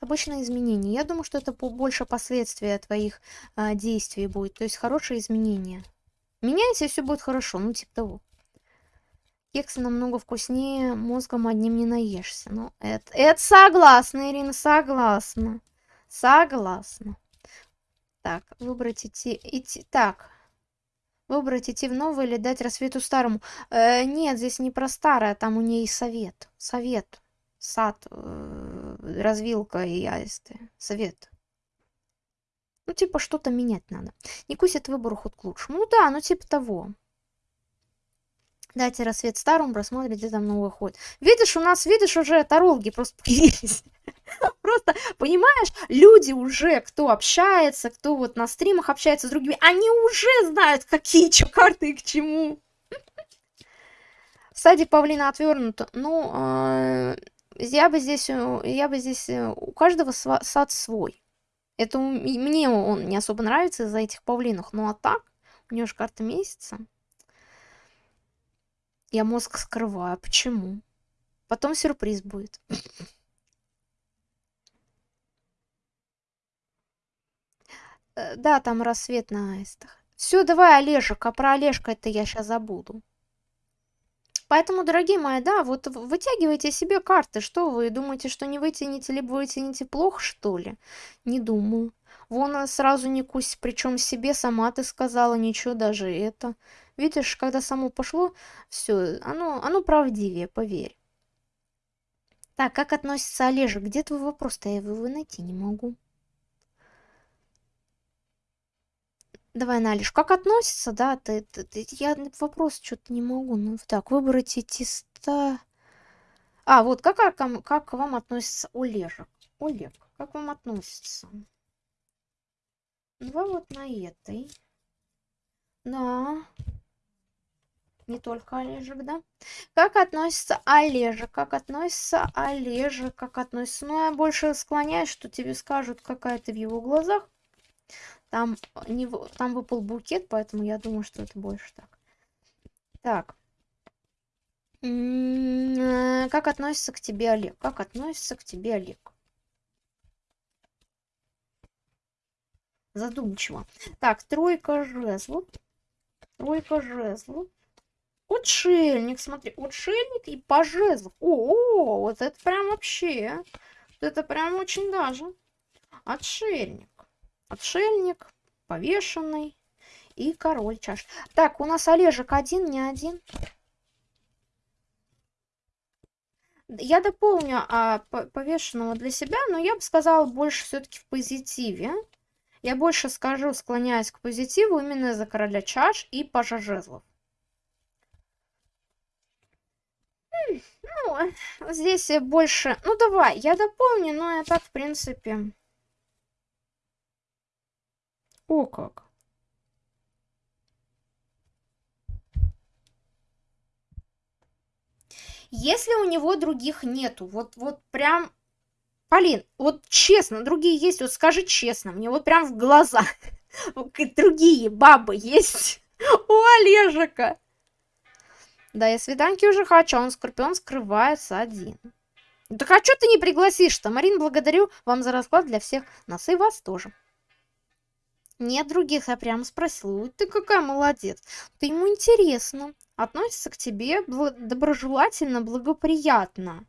Обычное изменение. Я думаю, что это больше последствия твоих а, действий будет. То есть хорошие изменения. Меняйся, и все будет хорошо. Ну, типа того. Кексы намного вкуснее, мозгом одним не наешься. Ну, это, это согласна, Ирина, согласна. Согласна. Так, выбрать идти, идти, так. Выбрать идти в новый или дать рассвету старому. Э, нет, здесь не про старое, там у ней совет. Совет. Сад, э, развилка и аисты. Совет. Ну, типа, что-то менять надо. Не кусит выбор уход к лучшему. Ну да, ну типа того. Дайте рассвет старому, просмотрите, там новый ход. Видишь, у нас, видишь, уже тарологи просто появились. Просто, понимаешь, люди уже, кто общается, кто вот на стримах общается с другими, они уже знают, какие что карты и к чему. Садик павлина отвернуто. Ну, э, я бы здесь, э, я бы здесь, э, у каждого сад свой. Это мне он не особо нравится из-за этих павлинов. Ну а так, у него же карта месяца. Я мозг скрываю. Почему? Потом сюрприз будет. Да, там рассвет на аистах. Все, давай, Олежек, а про Олежка это я сейчас забуду. Поэтому, дорогие мои, да, вот вытягивайте себе карты. Что вы думаете, что не вытянете, либо вытянете плохо, что ли? Не думаю. Вон сразу не кусь, причем себе сама ты сказала, ничего даже это. Видишь, когда само пошло, все, оно, оно правдивее, поверь. Так, как относится Олежек? Где твой вопрос-то? Я его найти не могу. Давай, Налиш, как относится, да? Ты, ты, ты, я вопрос что-то не могу. Ну, так, выбрать эти ста... А, вот, как, как, как к вам относится Олежек? Олег, как вам относится? Два вот на этой. Да не только Олежек, да? Как относится Олежек? Как относится Олежек? Как относится? Ну, я больше склоняюсь, что тебе скажут, какая ты в его глазах. Там, не, там выпал букет, поэтому я думаю, что это больше так. Так. М-м-м, как относится к тебе Олег? Как относится к тебе Олег? Задумчиво. Так, тройка жезлов. Тройка жезлов. Отшельник, смотри, отшельник и по О, вот это прям вообще. Это прям очень даже. Отшельник. Отшельник, повешенный и король чаш. Так, у нас Олежек один, не один. Я дополню а, повешенного для себя, но я бы сказала больше все-таки в позитиве. Я больше скажу, склоняюсь к позитиву именно за короля чаш и пажа жезлов. Ну, здесь больше... Ну, давай, я дополню, но я так, в принципе... О, как. Если у него других нету, вот, вот прям... Полин, вот честно, другие есть, вот скажи честно, мне вот прям в глаза. Другие бабы есть у Олежика. Да, я свиданки уже хочу, а он Скорпион скрывается один. Так а что ты не пригласишь-то? Марин, благодарю вам за расклад для всех нас и вас тоже. Нет других, я прямо спросила. Ты какая молодец. Ты ему интересно. Относится к тебе доброжелательно, благоприятно.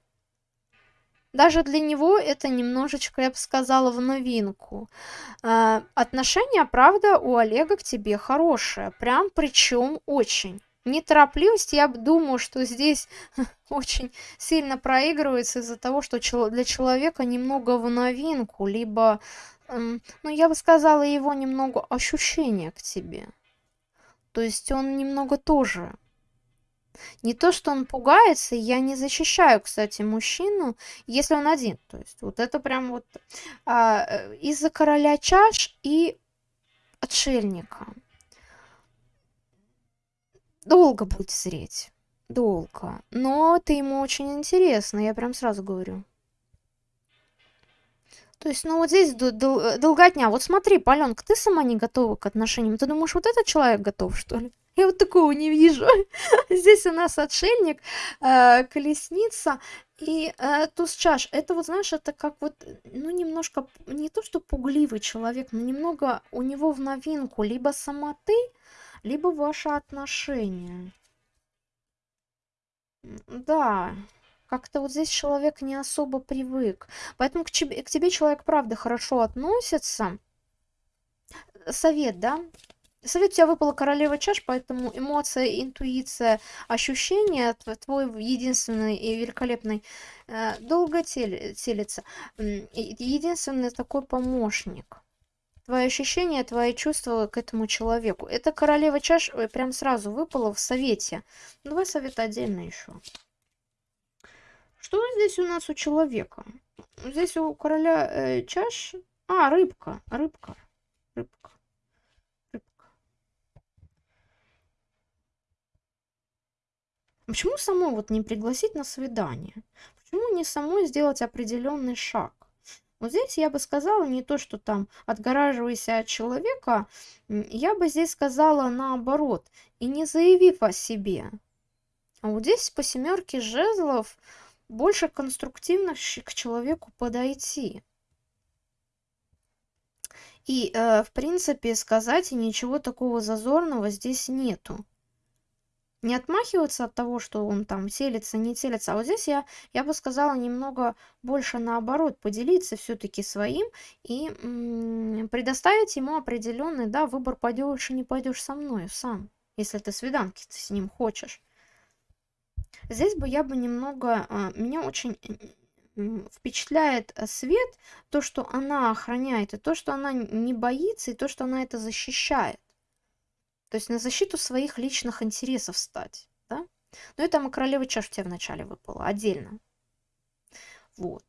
Даже для него это немножечко, я бы сказала, в новинку. Э, отношения, правда, у Олега к тебе хорошие. Прям причем очень неторопливость, я думаю, что здесь очень сильно проигрывается из-за того, что для человека немного в новинку, либо, ну, я бы сказала, его немного ощущение к тебе. То есть он немного тоже не то, что он пугается, я не защищаю, кстати, мужчину, если он один. То есть вот это прям вот а, э, из-за короля чаш и отшельника. Долго будет зреть. Долго. Но ты ему очень интересно, я прям сразу говорю. То есть, ну вот здесь дол долготня. Вот смотри, Паленка, ты сама не готова к отношениям. Ты думаешь, вот этот человек готов, что ли? Я вот такого не вижу. Здесь у нас отшельник, э, колесница И э, туз чаш, это вот, знаешь, это как вот, ну, немножко, не то что пугливый человек, но немного у него в новинку либо сама ты, либо ваши отношения. Да, как-то вот здесь человек не особо привык. Поэтому к тебе, к тебе человек, правда, хорошо относится. Совет, да? Совет у тебя выпала королева чаш, поэтому эмоция, интуиция, ощущения, твой единственный и великолепный, э, долго тел, телится. Единственный такой помощник. Твои ощущения, твои чувства к этому человеку. Это королева чаш прям сразу выпала в совете. Давай совет отдельно еще. Что здесь у нас у человека? Здесь у короля э, чаш... А, рыбка, рыбка, рыбка. Почему самой вот не пригласить на свидание? Почему не самой сделать определенный шаг? Вот здесь я бы сказала не то, что там отгораживайся от человека, я бы здесь сказала наоборот, и не заявив о себе. А вот здесь по семерке жезлов больше конструктивно к человеку подойти. И, э, в принципе, сказать ничего такого зазорного здесь нету не отмахиваться от того, что он там селится, не селится. А вот здесь я, я бы сказала немного больше наоборот, поделиться все-таки своим и предоставить ему определенный, да, выбор, пойдешь и не пойдешь со мной сам, если ты свиданки с ним хочешь. Здесь бы я бы немного, а, меня очень впечатляет э, свет, то, что она охраняет, и то, что она не боится, и то, что она это защищает. То есть на защиту своих личных интересов стать. Да? Ну и там королева чаш у тебя вначале выпала, отдельно. Вот.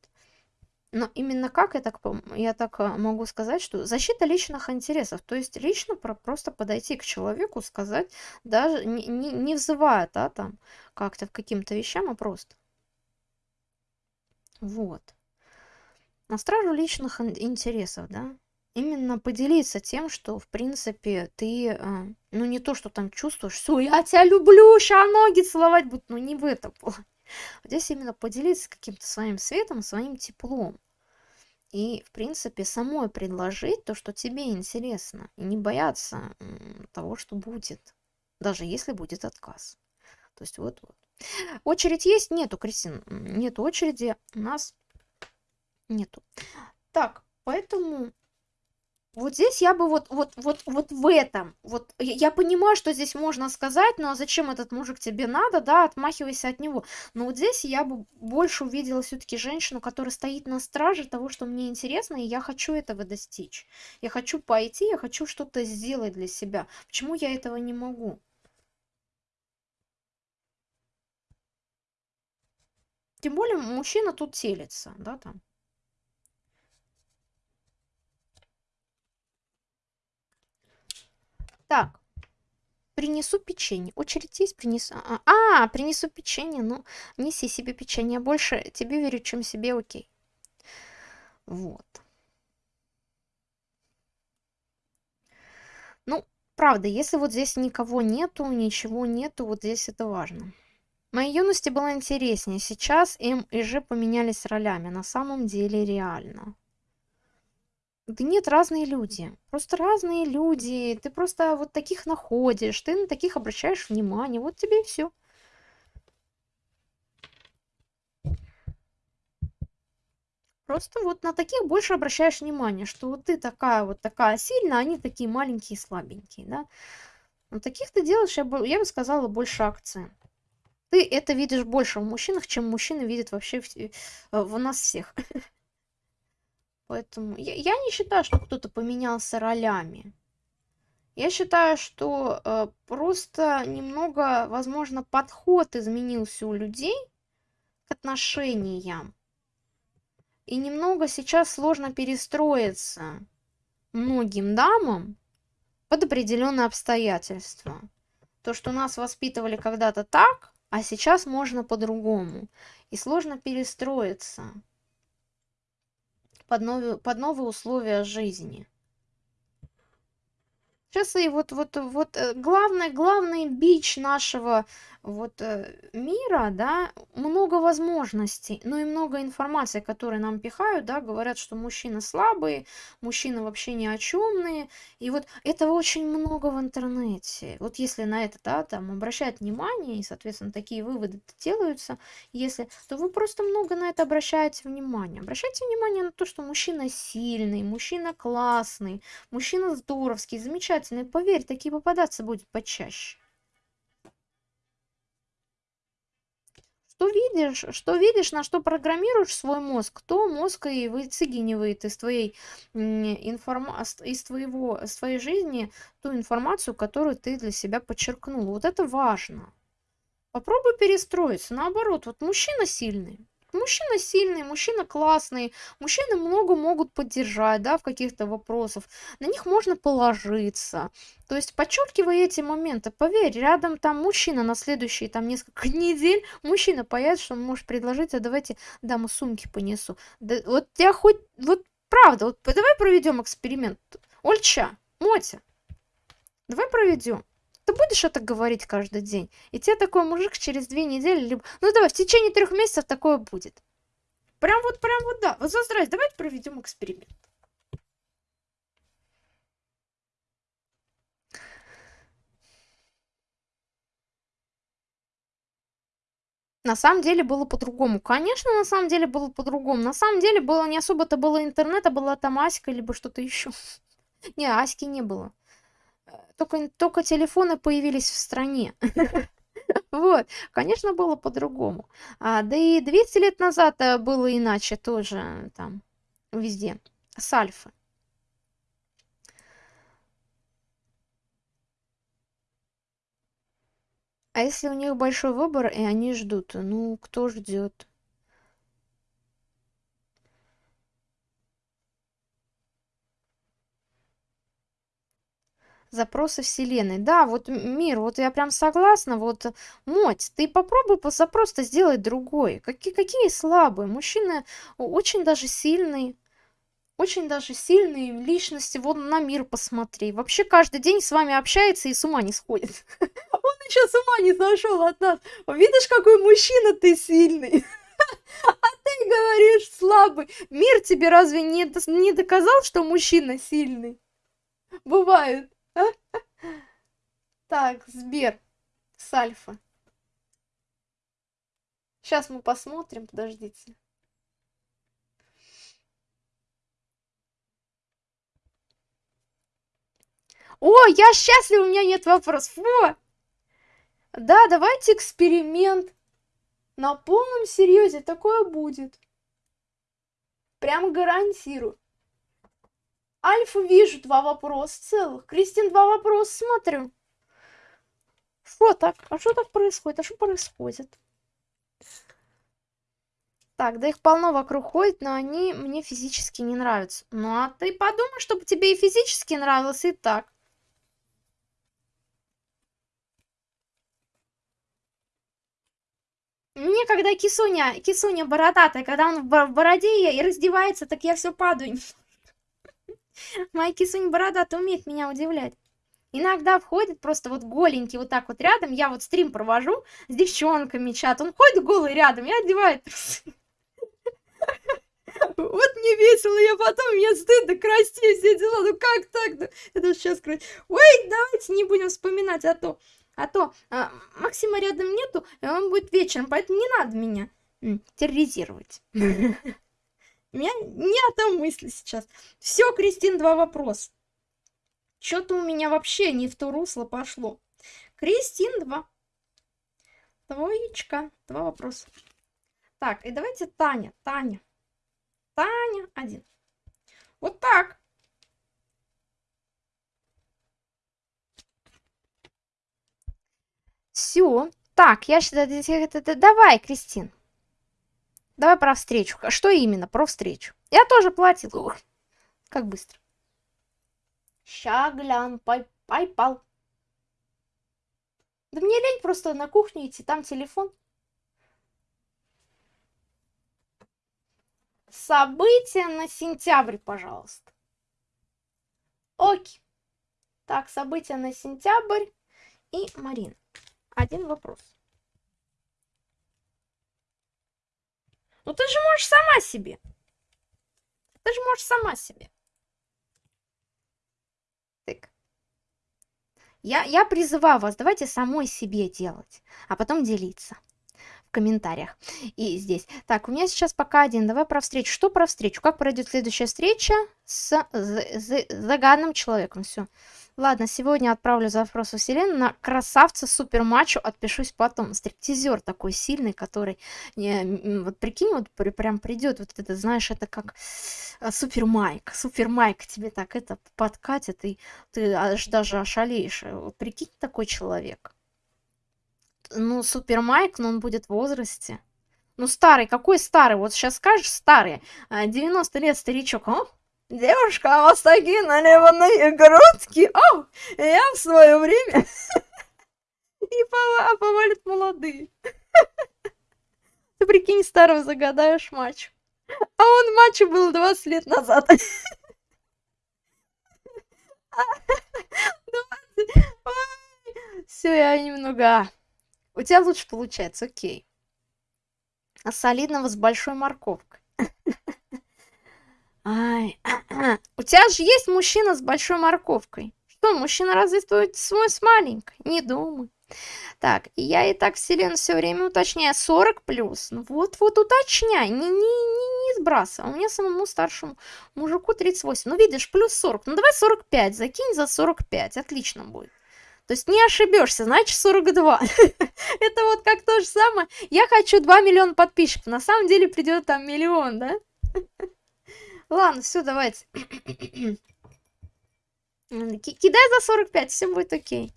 Но именно как я так, я так а, могу сказать, что защита личных интересов, то есть лично про, просто подойти к человеку, сказать, даже не, не, не взывая, да, там, как-то к каким-то вещам, а просто. Вот. На стражу личных интересов, да именно поделиться тем, что, в принципе, ты, а, ну, не то, что там чувствуешь, все, я тебя люблю, ща ноги целовать будут, но не в этом плане. Здесь именно поделиться каким-то своим светом, своим теплом. И, в принципе, самой предложить то, что тебе интересно. И не бояться того, что будет. Даже если будет отказ. То есть вот-вот. Очередь есть? Нету, Кристин. Нету очереди. У нас нету. Так, поэтому вот здесь я бы вот, вот, вот, вот в этом, вот я, понимаю, что здесь можно сказать, но зачем этот мужик тебе надо, да, отмахивайся от него. Но вот здесь я бы больше увидела все-таки женщину, которая стоит на страже того, что мне интересно, и я хочу этого достичь. Я хочу пойти, я хочу что-то сделать для себя. Почему я этого не могу? Тем более мужчина тут телится, да, там. Так, принесу печенье. Очередь есть, принесу. А, а, принесу печенье. Ну, неси себе печенье. Больше тебе верю, чем себе, окей. Вот. Ну, правда, если вот здесь никого нету, ничего нету, вот здесь это важно. В моей юности было интереснее. Сейчас М и Ж поменялись ролями. На самом деле реально. Да нет, разные люди. Просто разные люди. Ты просто вот таких находишь, ты на таких обращаешь внимание. Вот тебе и все. Просто вот на таких больше обращаешь внимание, что вот ты такая вот такая сильная, а они такие маленькие и слабенькие, да. На таких ты делаешь, я бы, я бы сказала, больше акцент. Ты это видишь больше в мужчинах, чем мужчины видят вообще в, э, в нас всех. Поэтому я, я не считаю, что кто-то поменялся ролями. Я считаю, что э, просто немного, возможно, подход изменился у людей к отношениям. И немного сейчас сложно перестроиться многим дамам под определенные обстоятельства. То, что нас воспитывали когда-то так, а сейчас можно по-другому. И сложно перестроиться под новые, под новые условия жизни. Сейчас и вот вот вот, э, главный главный бич нашего вот, э, мира, да, много возможностей, но и много информации, которые нам пихают, да, говорят, что мужчины слабые, мужчины вообще ни о чёмные. И вот этого очень много в интернете. Вот если на это, да, там обращать внимание и, соответственно, такие выводы делаются, если, то вы просто много на это обращаете внимание. Обращайте внимание на то, что мужчина сильный, мужчина классный, мужчина здоровский, замечательный. Поверь, такие попадаться будет почаще. Что видишь, что видишь, на что программируешь свой мозг, то мозг и выцегинивает из твоей информа из твоего из твоей жизни ту информацию, которую ты для себя подчеркнул. Вот это важно. Попробуй перестроиться. Наоборот, вот мужчина сильный. Мужчина сильный, мужчина классный, мужчины много могут поддержать, да, в каких-то вопросах. На них можно положиться. То есть подчеркивай эти моменты. Поверь, рядом там мужчина на следующие там несколько недель, мужчина появится, что он может предложить, а давайте даму сумки понесу. Да, вот я хоть, вот правда, вот давай проведем эксперимент. Ольча, Мотя, давай проведем ты будешь это говорить каждый день, и тебе такой мужик через две недели, либо... Ну давай, в течение трех месяцев такое будет. Прям вот, прям вот, да. Вот за здрасте, давайте проведем эксперимент. На самом деле было по-другому. Конечно, на самом деле было по-другому. На самом деле было не особо-то было интернета, была там Аська, либо что-то еще. Не, Аськи не было только, только телефоны появились в стране. Вот, конечно, было по-другому. А, да и 200 лет назад э, было иначе тоже там, везде, с Альфы. А если у них большой выбор, и они ждут, ну, кто ждет? Запросы Вселенной. Да, вот мир, вот я прям согласна. Вот, Моть, ты попробуй запрос-то сделать другой. Какие, какие слабые? Мужчины очень даже сильные. Очень даже сильные личности. Вот на мир посмотри. Вообще каждый день с вами общается и с ума не сходит. Он еще с ума не сошел от нас. Видишь, какой мужчина ты сильный. А ты говоришь слабый. Мир тебе разве не, не доказал, что мужчина сильный? Бывает. Так, Сбер с Альфа. Сейчас мы посмотрим, подождите. О, я счастлив, у меня нет вопросов. Во! Да, давайте эксперимент. На полном серьезе такое будет. Прям гарантирую. Альфа вижу два вопроса целых. Кристин два вопроса смотрю. Что так? А что так происходит? А что происходит? Так, да их полно вокруг ходит, но они мне физически не нравятся. Ну а ты подумай, чтобы тебе и физически нравилось, и так. Мне когда кисуня, кисуня бородатая, когда он в бороде и раздевается, так я все падаю. Моя кисунь бородата умеет меня удивлять. Иногда входит просто вот голенький вот так вот рядом, я вот стрим провожу с девчонками чат, он ходит голый рядом и одевает трусы. Вот мне весело, я потом, мне стыдно, краснею, все дела, ну как так? Это сейчас красиво. Ой, давайте не будем вспоминать, а то, а то а, Максима рядом нету, и он будет вечером, поэтому не надо меня терроризировать. У меня не о том мысли сейчас. Все, Кристин, два вопроса. Что-то у меня вообще не в то русло пошло. Кристин, два. Двоечка. Два вопроса. Так, и давайте Таня. Таня. Таня, один. Вот так. Все. Так, я считаю, давай, Кристин. Давай про встречу. Что именно? Про встречу. Я тоже платил. Ух, как быстро. Ща глян, пай, пайпал. Да мне лень просто на кухню идти, там телефон. События на сентябрь, пожалуйста. Окей. Так, события на сентябрь и Марина. Один вопрос. Ну ты же можешь сама себе. Ты же можешь сама себе. Так. Я, я призываю вас, давайте самой себе делать, а потом делиться в комментариях и здесь. Так, у меня сейчас пока один. Давай про встречу. Что про встречу? Как пройдет следующая встреча с, загадным человеком? Все. Ладно, сегодня отправлю запрос в вселенную на красавца супер мачо, отпишусь потом. Стриптизер такой сильный, который, не, вот прикинь, вот прям придет, вот это, знаешь, это как э, супер майк, супер майк тебе так это подкатит, и ты аж даже ошалеешь. Вот прикинь, такой человек. Ну, супер майк, но он будет в возрасте. Ну, старый, какой старый? Вот сейчас скажешь старый, 90 а, лет старичок, а? Девушка, у вас такие наливанные грудки. О, я в свое время. И повалит молодые. Ты прикинь, старого загадаешь матч. А он матчу был 20 лет назад. Все, я немного... У тебя лучше получается, окей. А солидного с большой морковкой. Ай, у тебя же есть мужчина с большой морковкой. Что, мужчина разве свой с маленькой? Не думаю. Так, я и так вселенную все время уточняю. 40 плюс. Ну вот-вот уточняй. Не, не, не, не сбрасывай. У меня самому старшему мужику 38. Ну видишь, плюс 40. Ну давай 45. Закинь за 45. Отлично будет. То есть не ошибешься, значит 42. Это вот как то же самое. Я хочу 2 миллиона подписчиков. На самом деле придет там миллион, да? Ладно, все, давайте. Кидай за 45, все будет окей.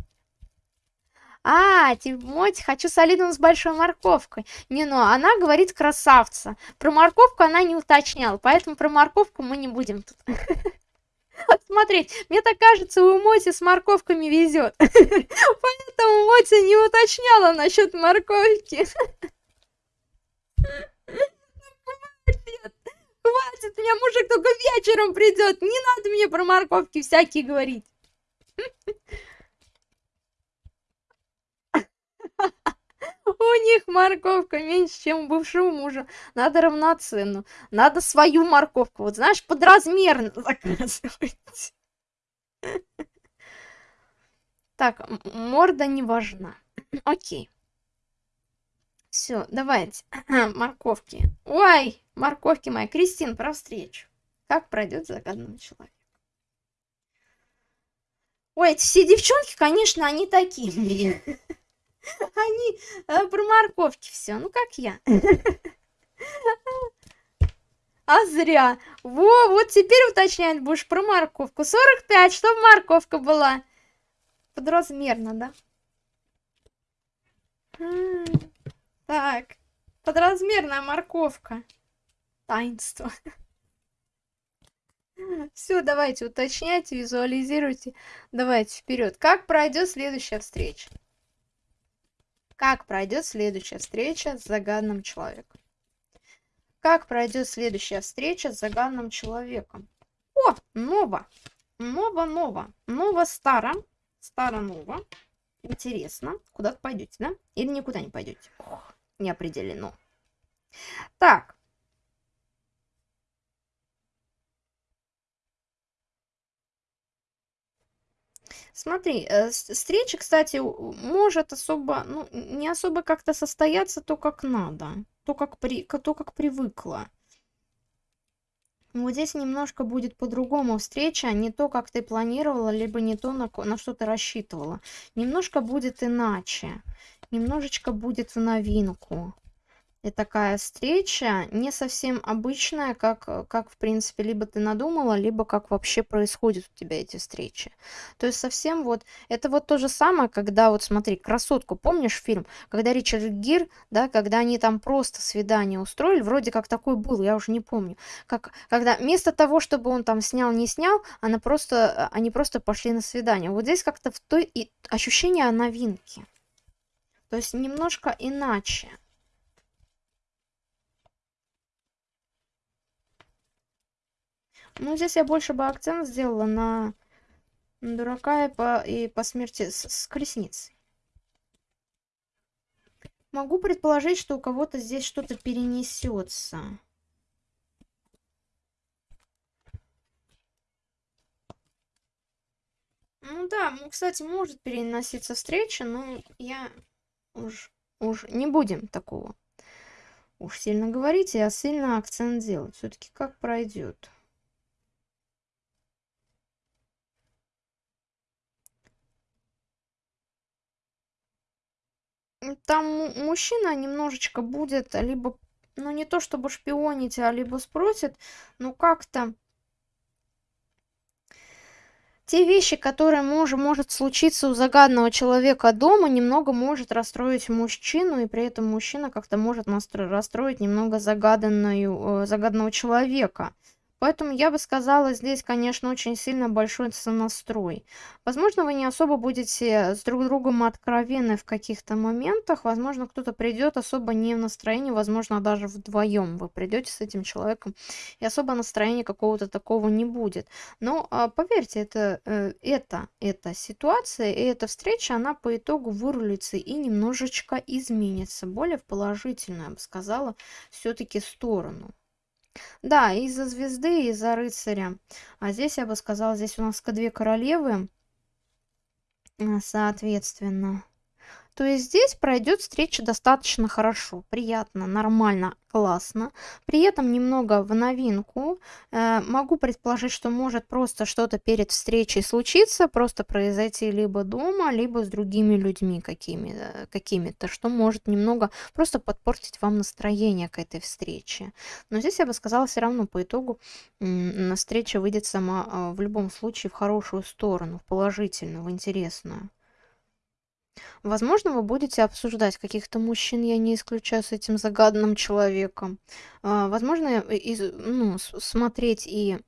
А, Тимоти, хочу солидным с большой морковкой. Не, ну, она говорит красавца. Про морковку она не уточняла, поэтому про морковку мы не будем тут смотреть. Мне так кажется, у Моти с морковками везет. Поэтому Моти не уточняла насчет морковки. Хватит, меня мужик только вечером придет. Не надо мне про морковки всякие говорить. У них морковка меньше, чем у бывшего мужа. Надо равноценную. Надо свою морковку. Вот знаешь, подразмерно заказывать. Так, морда не важна. Окей. Все, давайте. Морковки. Ой, морковки мои. Кристин, про встречу. Как пройдет загаданный человек? Ой, эти все девчонки, конечно, они такие. Они э, про морковки все. Ну, как я. А зря. Во, вот теперь уточнять будешь про морковку. 45, чтобы морковка была. Подразмерно, да? Так, подразмерная морковка. Таинство. Все, давайте уточняйте, визуализируйте. Давайте вперед. Как пройдет следующая встреча? Как пройдет следующая встреча с загаданным человеком? Как пройдет следующая встреча с загаданным человеком? О, ново. Ново-ново. Ново-старо. Старо-ново. Интересно. Куда-то пойдете, да? Или никуда не пойдете? Ох, не определено. Так. Смотри, э, встреча, кстати, может особо, ну, не особо как-то состояться то, как надо, то, как, при, то, как привыкла. Вот здесь немножко будет по-другому встреча, не то, как ты планировала, либо не то, на, на что ты рассчитывала. Немножко будет иначе, немножечко будет в новинку и такая встреча не совсем обычная, как, как в принципе, либо ты надумала, либо как вообще происходят у тебя эти встречи. То есть совсем вот, это вот то же самое, когда вот смотри, «Красотку», помнишь фильм? Когда Ричард Гир, да, когда они там просто свидание устроили, вроде как такой был, я уже не помню. Как, когда вместо того, чтобы он там снял, не снял, она просто, они просто пошли на свидание. Вот здесь как-то в той и ощущение новинки. То есть немножко иначе. Ну, здесь я больше бы акцент сделала на, дурака и по, и по смерти с, с колесницей. Могу предположить, что у кого-то здесь что-то перенесется. Ну да, кстати, может переноситься встреча, но я уж, уж не будем такого уж сильно говорить, а сильно акцент делать. Все-таки как пройдет. Там мужчина немножечко будет либо, ну не то чтобы шпионить, а либо спросит, ну как-то те вещи, которые мож, может случиться у загадного человека дома, немного может расстроить мужчину, и при этом мужчина как-то может расстроить немного загаданную, э, загаданного человека. Поэтому я бы сказала, здесь, конечно, очень сильно большой сонастрой. Возможно, вы не особо будете с друг другом откровенны в каких-то моментах. Возможно, кто-то придет особо не в настроении, возможно, даже вдвоем вы придете с этим человеком, и особо настроения какого-то такого не будет. Но а, поверьте, это, э, это, эта ситуация и эта встреча, она по итогу вырулится и немножечко изменится. Более в положительную, я бы сказала, все-таки сторону. Да, из-за звезды, из-за рыцаря. А здесь, я бы сказала, здесь у нас две королевы, э, соответственно. То есть здесь пройдет встреча достаточно хорошо, приятно, нормально, классно. При этом немного в новинку. Э, могу предположить, что может просто что-то перед встречей случиться, просто произойти либо дома, либо с другими людьми какими, э, какими-то, что может немного просто подпортить вам настроение к этой встрече. Но здесь я бы сказала, все равно по итогу встреча выйдет сама а, в любом случае в хорошую сторону, в положительную, в интересную. Возможно, вы будете обсуждать каких-то мужчин, я не исключаю, с этим загаданным человеком. А, возможно, из, ну, смотреть и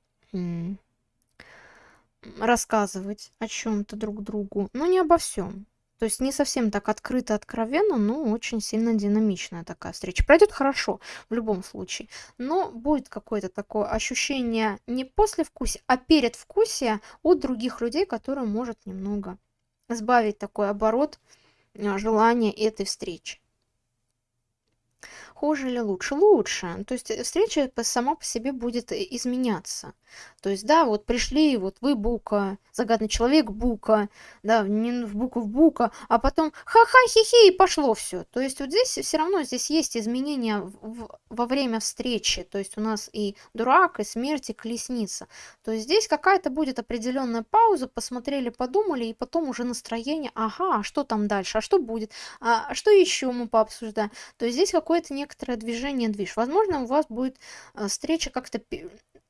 рассказывать о чем-то друг другу, но не обо всем. То есть не совсем так открыто, откровенно, но очень сильно динамичная такая встреча. Пройдет хорошо в любом случае, но будет какое-то такое ощущение не после вкуса, а перед вкусия от других людей, которое может немного сбавить такой оборот а, желания этой встречи. Хуже или лучше? Лучше. То есть э, встреча сама по себе будет э, изменяться. То есть, да, вот пришли, вот вы Бука, загадный человек Бука, да, не в букву в Бука, а потом ха-ха, хи-хи, и пошло все. То есть вот здесь все равно здесь есть изменения в, во время встречи. То есть у нас и дурак, и смерть, и колесница. То есть здесь какая-то будет определенная пауза, посмотрели, подумали, и потом уже настроение, ага, а что там дальше, а что будет, а, а что еще мы пообсуждаем. То есть здесь какое-то некоторое движение, движ. Возможно, у вас будет э, встреча как-то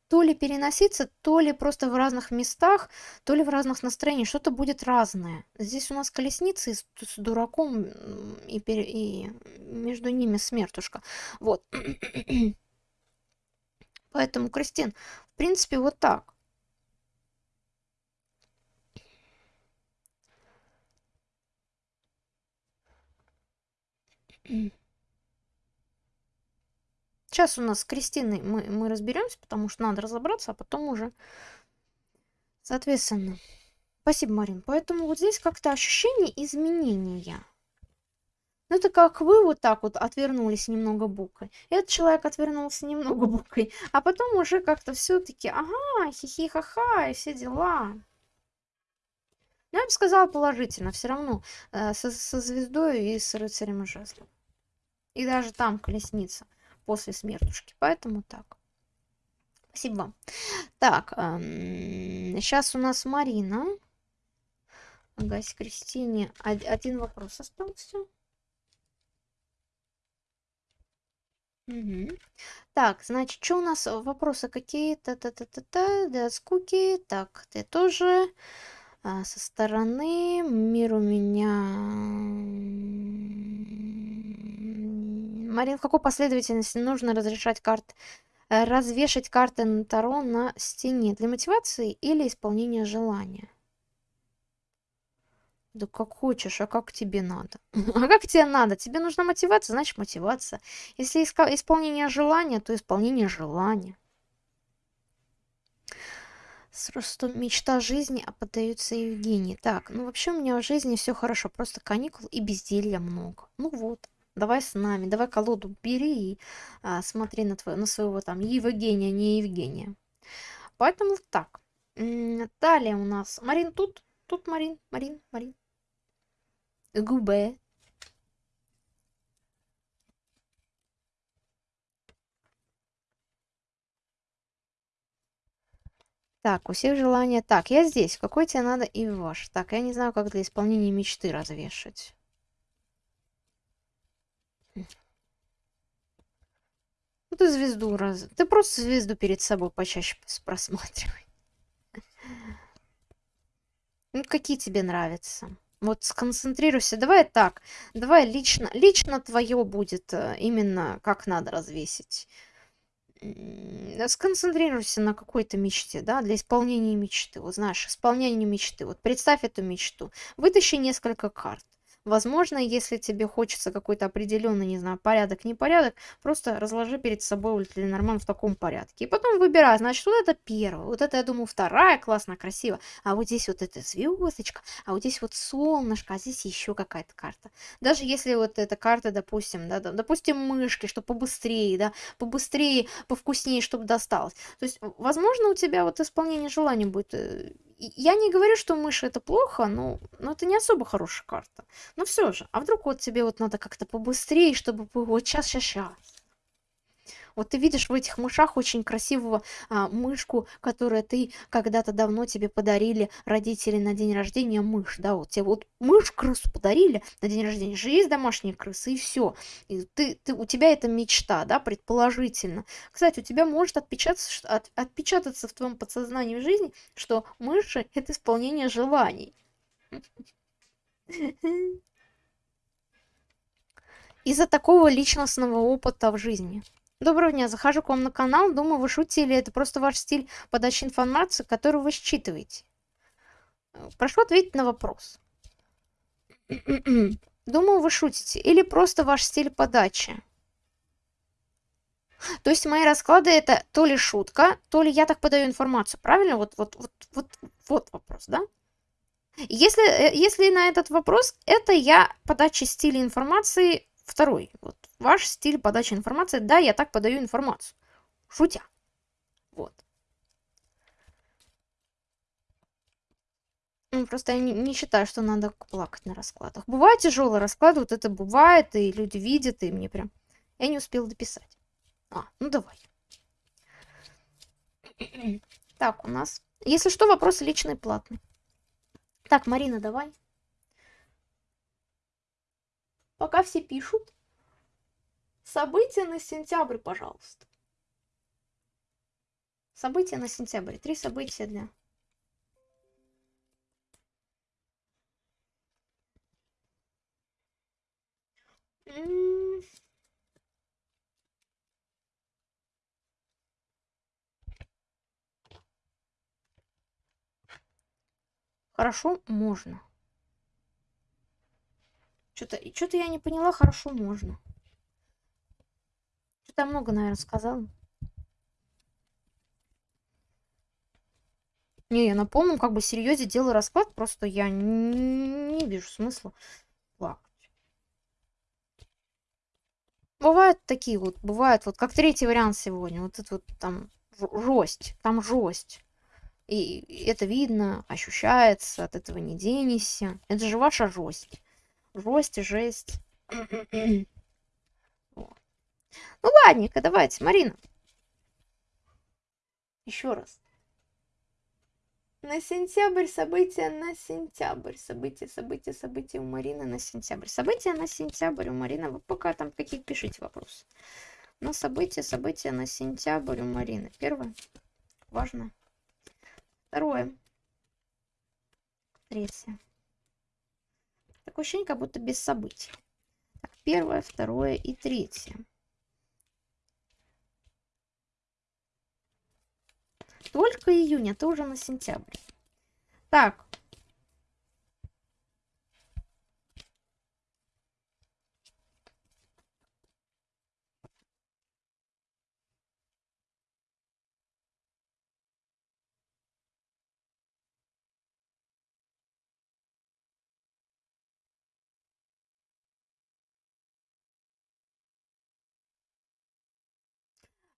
то ли переноситься, то ли просто в разных местах, то ли в разных настроениях. Что-то будет разное. Здесь у нас колесницы с, с дураком и, пере, и между ними смертушка. Вот. Поэтому, Кристин, в принципе, вот так. Mm. Сейчас у нас с Кристиной мы, мы разберемся, потому что надо разобраться, а потом уже, соответственно. Спасибо, Марин. Поэтому вот здесь как-то ощущение изменения. Ну, это как вы вот так вот отвернулись немного букой. Этот человек отвернулся немного букой. А потом уже как-то все-таки, ага, хихи-ха-ха, и все дела. Ну, я бы сказала положительно, все равно э, со, со звездой и с рыцарем и жезлом. И даже там колесница после смертушки. Поэтому так. Спасибо вам. Так, эм, сейчас у нас Марина. Агась Кристине. Один вопрос остался. Угу. Так, значит, что у нас вопросы какие-то? Та-та-та-та, да, скуки. Так, ты тоже а, со стороны. Мир у меня Марин, в какой последовательности нужно разрешать карт, э, развешать карты на Таро на стене? Для мотивации или исполнения желания? Да как хочешь, а как тебе надо? А как тебе надо? Тебе нужна мотивация, значит мотивация. Если исполнение желания, то исполнение желания. Просто мечта жизни, а поддаются Евгении. Так, ну вообще у меня в жизни все хорошо, просто каникул и безделья много. Ну вот, давай с нами, давай колоду бери и а, смотри на, твоего, на своего там Евгения, не Евгения. Поэтому так. Далее у нас Марин тут, тут Марин, Марин, Марин. Губе. Так, у всех желания. Так, я здесь. Какой тебе надо и ваш? Так, я не знаю, как для исполнения мечты развешать. Ты звезду раз... Ты просто звезду перед собой почаще просматривай. Ну, какие тебе нравятся? Вот сконцентрируйся. Давай так. Давай лично, лично твое будет э, именно как надо развесить сконцентрируйся на какой-то мечте, да, для исполнения мечты. Вот знаешь, исполнение мечты. Вот представь эту мечту. Вытащи несколько карт. Возможно, если тебе хочется какой-то определенный, не знаю, порядок, непорядок, просто разложи перед собой нормально в таком порядке. И потом выбирай, значит, вот это первое, вот это, я думаю, вторая, классно, красиво, а вот здесь вот эта звездочка, а вот здесь вот солнышко, а здесь еще какая-то карта. Даже если вот эта карта, допустим, да, допустим, мышки, что побыстрее, да, побыстрее, повкуснее, чтобы досталось. То есть, возможно, у тебя вот исполнение желания будет э, я не говорю, что мышь это плохо, но, но это не особо хорошая карта. Но все же, а вдруг вот тебе вот надо как-то побыстрее, чтобы вот сейчас, сейчас, сейчас. Вот ты видишь в этих мышах очень красивого а, мышку, которую ты когда-то давно тебе подарили родители на день рождения мышь, да, вот тебе вот мышь крысу подарили на день рождения, же есть домашние крысы и все. И ты, ты, у тебя это мечта, да, предположительно. Кстати, у тебя может отпечататься, от, отпечататься в твоем подсознании в жизни, что мыши это исполнение желаний. Из-за такого личностного опыта в жизни. Доброго дня, захожу к вам на канал, думаю, вы шутите или это просто ваш стиль подачи информации, которую вы считываете. Прошу ответить на вопрос. Думаю, вы шутите или просто ваш стиль подачи. То есть мои расклады это то ли шутка, то ли я так подаю информацию, правильно? Вот, вот, вот, вот, вот вопрос, да? Если, э, если на этот вопрос, это я подача стиля информации второй. Вот ваш стиль подачи информации. Да, я так подаю информацию. Шутя. Вот. Ну, просто я не, не считаю, что надо плакать на раскладах. Бывает тяжелый расклад, вот это бывает, и люди видят, и мне прям... Я не успела дописать. А, ну давай. Так, у нас... Если что, вопросы личные, платные. Так, Марина, давай. Пока все пишут. События на сентябрь, пожалуйста. События на сентябрь. Три события дня. Хорошо, можно. Что-то что я не поняла, хорошо, можно. Что-то много, наверное, сказала. Не, я напомню, как бы серьезе делаю расклад, просто я не, вижу смысла плакать. Бывают такие вот, бывают вот, как третий вариант сегодня, вот это вот там жесть, там жесть. И это видно, ощущается, от этого не денешься. Это же ваша жесть. Жесть, жесть. Ну ладненько, давайте, Марина. Еще раз. На сентябрь события на сентябрь. События, события, события у Марины на сентябрь. События на сентябрь у Марины. Вы пока там какие пишите вопросы. Но события, события на сентябрь у Марины. Первое. Важно. Второе. Третье. Такое ощущение, как будто без событий. Первое, второе и третье. Только июня, это уже на сентябрь. Так.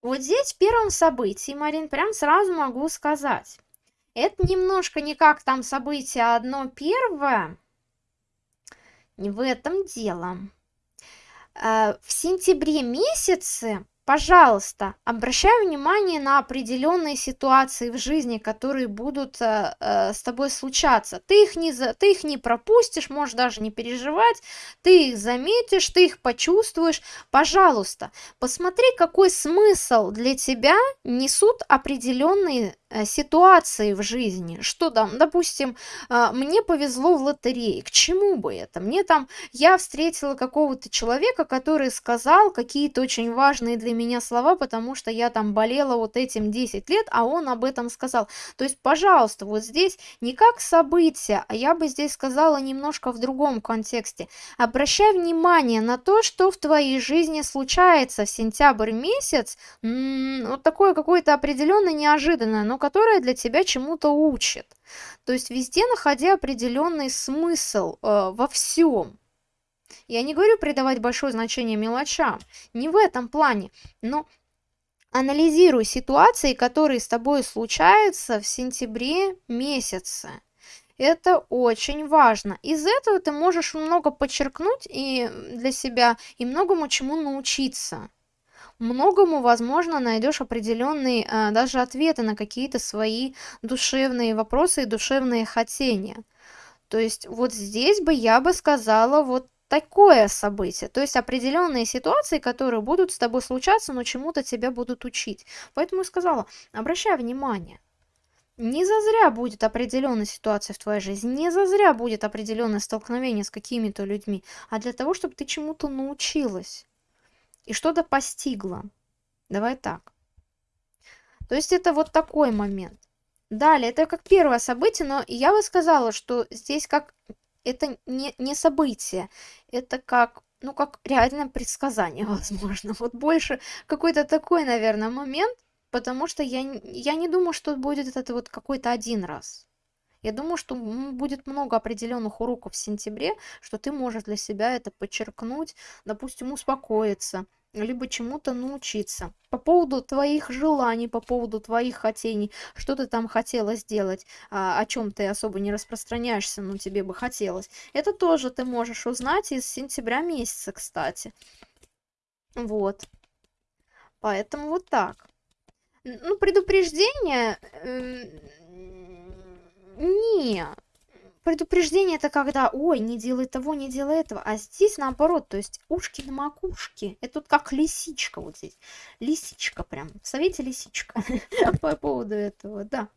Вот здесь в первом событии, Марин, прям сразу могу сказать. Это немножко не как там событие одно первое. Не в этом дело. Э, в сентябре месяце пожалуйста, обращай внимание на определенные ситуации в жизни, которые будут э, э, с тобой случаться. Ты их, не, за, ты их не пропустишь, можешь даже не переживать, ты их заметишь, ты их почувствуешь. Пожалуйста, посмотри, какой смысл для тебя несут определенные ситуации в жизни, что там, допустим, а, мне повезло в лотерее, к чему бы это? Мне там, я встретила какого-то человека, который сказал какие-то очень важные для меня слова, потому что я там болела вот этим 10 лет, а он об этом сказал. То есть, пожалуйста, вот здесь не как событие, а я бы здесь сказала немножко в другом контексте. Обращай внимание на то, что в твоей жизни случается в сентябрь месяц, вот такое какое-то определенно неожиданное, но которая для тебя чему-то учит. То есть везде находя определенный смысл э, во всем. Я не говорю придавать большое значение мелочам, не в этом плане, но анализируй ситуации, которые с тобой случаются в сентябре месяце. Это очень важно. Из этого ты можешь много подчеркнуть и для себя, и многому чему научиться многому, возможно, найдешь определенные а, даже ответы на какие-то свои душевные вопросы и душевные хотения. То есть вот здесь бы я бы сказала вот такое событие, то есть определенные ситуации, которые будут с тобой случаться, но чему-то тебя будут учить. Поэтому я сказала, обращай внимание. Не зазря будет определенная ситуация в твоей жизни, не зазря будет определенное столкновение с какими-то людьми, а для того, чтобы ты чему-то научилась и что-то постигла. Давай так. То есть это вот такой момент. Далее, это как первое событие, но я бы сказала, что здесь как это не, не событие, это как, ну, как реальное предсказание, возможно. Вот больше какой-то такой, наверное, момент, потому что я, я не думаю, что будет это вот какой-то один раз. Я думаю, что будет много определенных уроков в сентябре, что ты можешь для себя это подчеркнуть, допустим, успокоиться, либо чему-то научиться. По поводу твоих желаний, по поводу твоих хотений, что ты там хотела сделать, а, о чем ты особо не распространяешься, но тебе бы хотелось. Это тоже ты можешь узнать из сентября месяца, кстати. Вот. Поэтому вот так. Ну, предупреждение... Э, не, предупреждение это когда, ой, не делай того, не делай этого. А здесь наоборот, то есть ушки на макушке. Это тут как лисичка вот здесь. Лисичка прям. В совете лисичка. По поводу этого, да.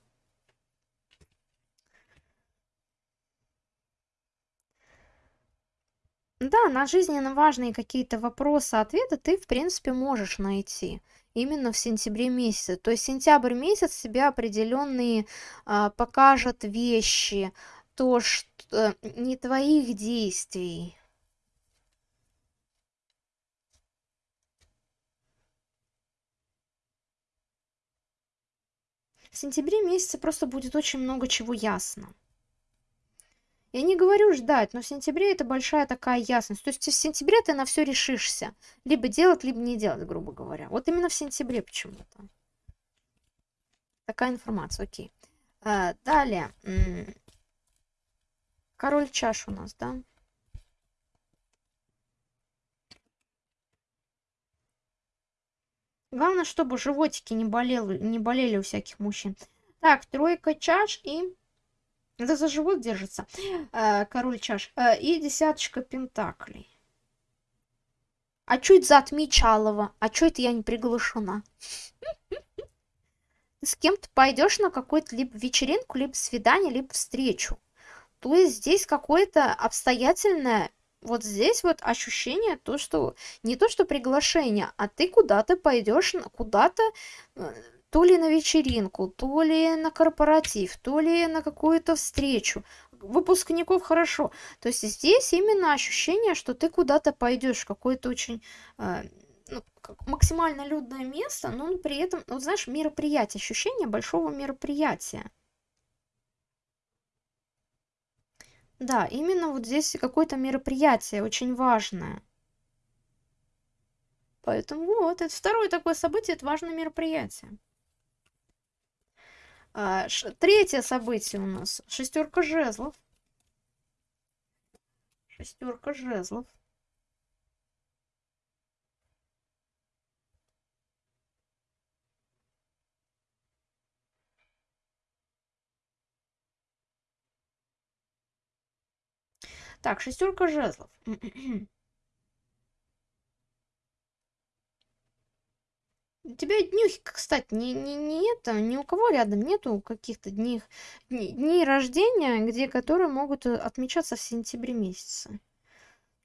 Да, на жизненно важные какие-то вопросы, ответы ты, в принципе, можешь найти именно в сентябре месяце. То есть сентябрь месяц себе определенные а, покажет вещи, то, что не твоих действий. В сентябре месяце просто будет очень много чего ясно. Я не говорю ждать, но в сентябре это большая такая ясность. То есть в сентябре ты на все решишься. Либо делать, либо не делать, грубо говоря. Вот именно в сентябре почему-то. Такая информация, окей. А, далее. Король чаш у нас, да? Главное, чтобы животики не болели, не болели у всяких мужчин. Так, тройка чаш и... Это за живот держится. Э, король чаш. Э, и десяточка пентаклей. А чё это за отмечалово? А чё это я не приглашена? С кем то пойдешь на какую-то либо вечеринку, либо свидание, либо встречу. То есть здесь какое-то обстоятельное, вот здесь вот ощущение, то, что не то, что приглашение, а ты куда-то пойдешь, куда-то, э, то ли на вечеринку, то ли на корпоратив, то ли на какую-то встречу. Выпускников хорошо. То есть здесь именно ощущение, что ты куда-то пойдешь, какое-то очень э, ну, максимально людное место, но при этом, вот знаешь, мероприятие, ощущение большого мероприятия. Да, именно вот здесь какое-то мероприятие очень важное. Поэтому вот, это второе такое событие, это важное мероприятие. А, третье событие у нас шестерка жезлов. Шестерка жезлов. Так, шестерка жезлов. У тебя днюхи, кстати, не, не, не это, ни у кого рядом нету каких-то дней, дней, рождения, где которые могут э, отмечаться в сентябре месяце.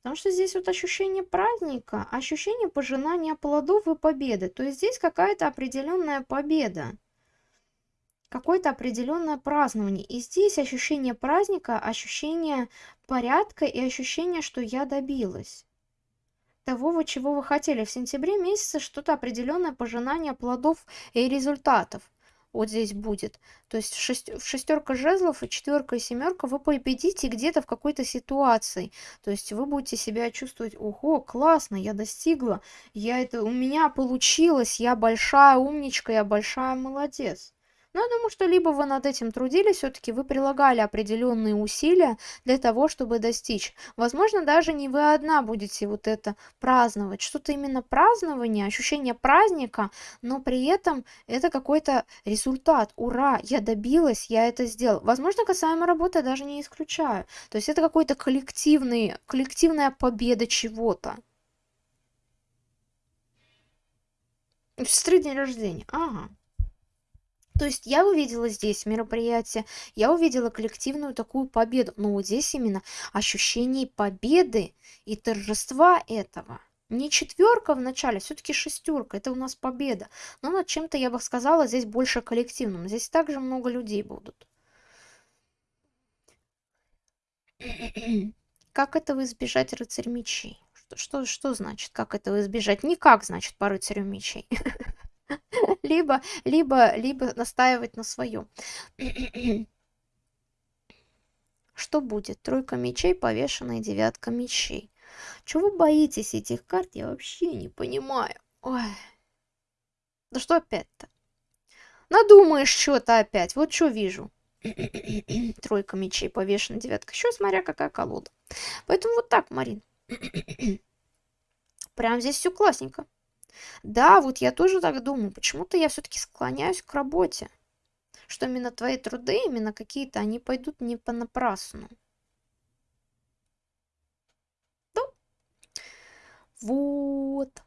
Потому что здесь вот ощущение праздника, ощущение пожинания плодов и победы. То есть здесь какая-то определенная победа какое-то определенное празднование. И здесь ощущение праздника, ощущение порядка и ощущение, что я добилась того, чего вы хотели. В сентябре месяце что-то определенное пожинание плодов и результатов вот здесь будет. То есть шесть, шестерка жезлов и четверка и семерка вы победите где-то в какой-то ситуации. То есть вы будете себя чувствовать, ого, классно, я достигла, я это, у меня получилось, я большая умничка, я большая молодец. Но я думаю, что либо вы над этим трудились, все-таки вы прилагали определенные усилия для того, чтобы достичь. Возможно, даже не вы одна будете вот это праздновать. Что-то именно празднование, ощущение праздника, но при этом это какой-то результат. Ура, я добилась, я это сделал. Возможно, касаемо работы я даже не исключаю. То есть это какой-то коллективный, коллективная победа чего-то. Сестры день рождения. Ага. То есть я увидела здесь мероприятие, я увидела коллективную такую победу. Но вот здесь именно ощущение победы и торжества этого. Не четверка в начале, все-таки шестерка, это у нас победа. Но над чем-то, я бы сказала, здесь больше коллективным. Здесь также много людей будут. Как этого избежать рыцарь мечей? Что, что, что значит, как этого избежать? Никак, значит, по рыцарю мечей. либо, либо, либо настаивать на своем. Что будет? Тройка мечей, повешенная девятка мечей. Чего вы боитесь этих карт, я вообще не понимаю. Ой. Да что опять-то? Надумаешь что-то опять. Вот что вижу. Тройка мечей, повешенная девятка. Еще смотря какая колода. Поэтому вот так, Марин. Прям здесь все классненько. Да, вот я тоже так думаю. Почему-то я все-таки склоняюсь к работе. Что именно твои труды, именно какие-то, они пойдут не понапрасну. Да. Вот.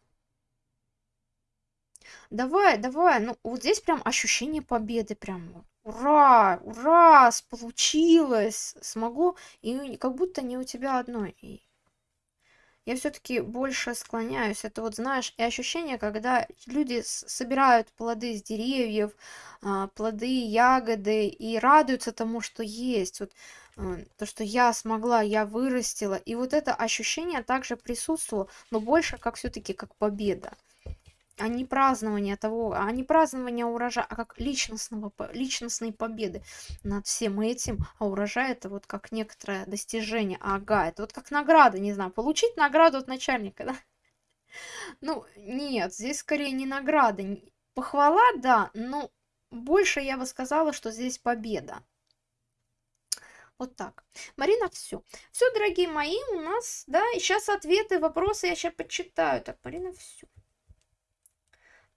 Давай, давай. Ну, вот здесь прям ощущение победы. Прям ура, ура, получилось. Смогу. И как будто не у тебя одной я все-таки больше склоняюсь. Это вот, знаешь, и ощущение, когда люди собирают плоды с деревьев, а, плоды, ягоды и радуются тому, что есть. Вот э, то, что я смогла, я вырастила. И вот это ощущение также присутствовало, но больше как все-таки как победа а не празднование того, а не празднование урожая, а как личностного, личностной победы над всем этим, а урожай это вот как некоторое достижение, ага, это вот как награда, не знаю, получить награду от начальника, да? Ну, нет, здесь скорее не награда, похвала, да, но больше я бы сказала, что здесь победа. Вот так. Марина, все. Все, дорогие мои, у нас, да, и сейчас ответы, вопросы я сейчас почитаю. Так, Марина, все.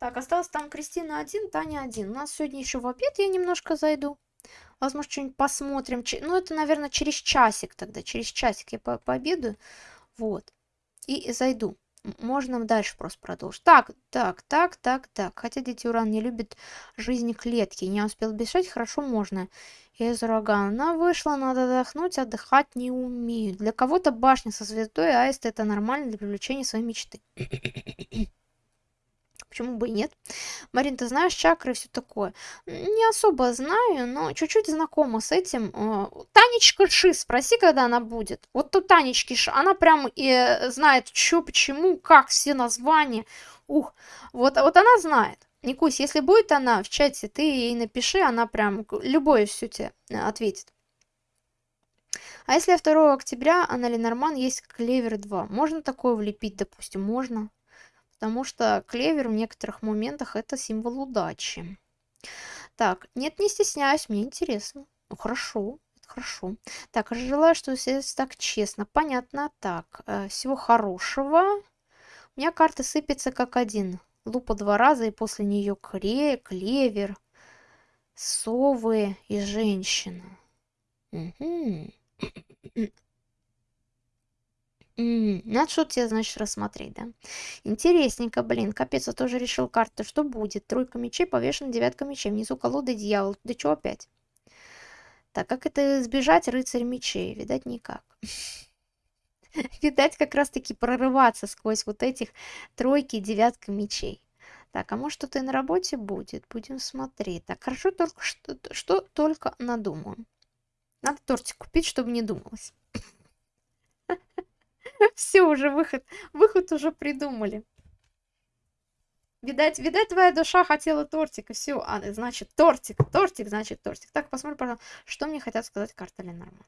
Так, осталось там Кристина один, Таня один. У нас сегодня еще в обед я немножко зайду. Возможно, что-нибудь посмотрим. Ну, это, наверное, через часик тогда. Через часик я по пообедаю. Вот. И зайду. Можно дальше просто продолжить. Так, так, так, так, так. Хотя дети Уран не любят жизни клетки. Не успел бежать, хорошо можно. Из урагана. Она вышла, надо отдохнуть, отдыхать не умею. Для кого-то башня со звездой, аист это нормально для привлечения своей мечты. Почему бы и нет? Марин, ты знаешь чакры и все такое? Не особо знаю, но чуть-чуть знакома с этим. Э, Танечка Ши, спроси, когда она будет. Вот тут Танечки Ши, она прям и знает, что, почему, как, все названия. Ух, вот, вот она знает. Никусь, если будет она в чате, ты ей напиши, она прям любое все тебе э, ответит. А если 2 октября, она Ленорман есть Клевер 2, можно такое влепить, допустим, можно? Потому что клевер в некоторых моментах это символ удачи. Так, нет, не стесняюсь, мне интересно. Ну, хорошо, это хорошо. Так, желаю, что все так честно. Понятно, так, э, всего хорошего. У меня карта сыпется как один. Лупа два раза, и после нее кре, клевер, совы и женщина. Угу. Надо что-то тебе, значит, рассмотреть, да? Интересненько, блин. Капец, я тоже решил карты. Что будет? Тройка мечей, повешена девятка мечей. Внизу колода дьявол. Да что опять? Так, как это избежать рыцарь мечей? Видать, никак. Видать, как раз-таки прорываться сквозь вот этих тройки и девятка мечей. Так, а может что-то и на работе будет? Будем смотреть. Так, хорошо только что, что только надумаю. Надо тортик купить, чтобы не думалось. Все, уже выход. Выход уже придумали. Видать, видать, твоя душа хотела тортик, и все. А, значит, тортик, тортик, значит, тортик. Так, посмотрим, пожалуйста, что мне хотят сказать карта Ленорман.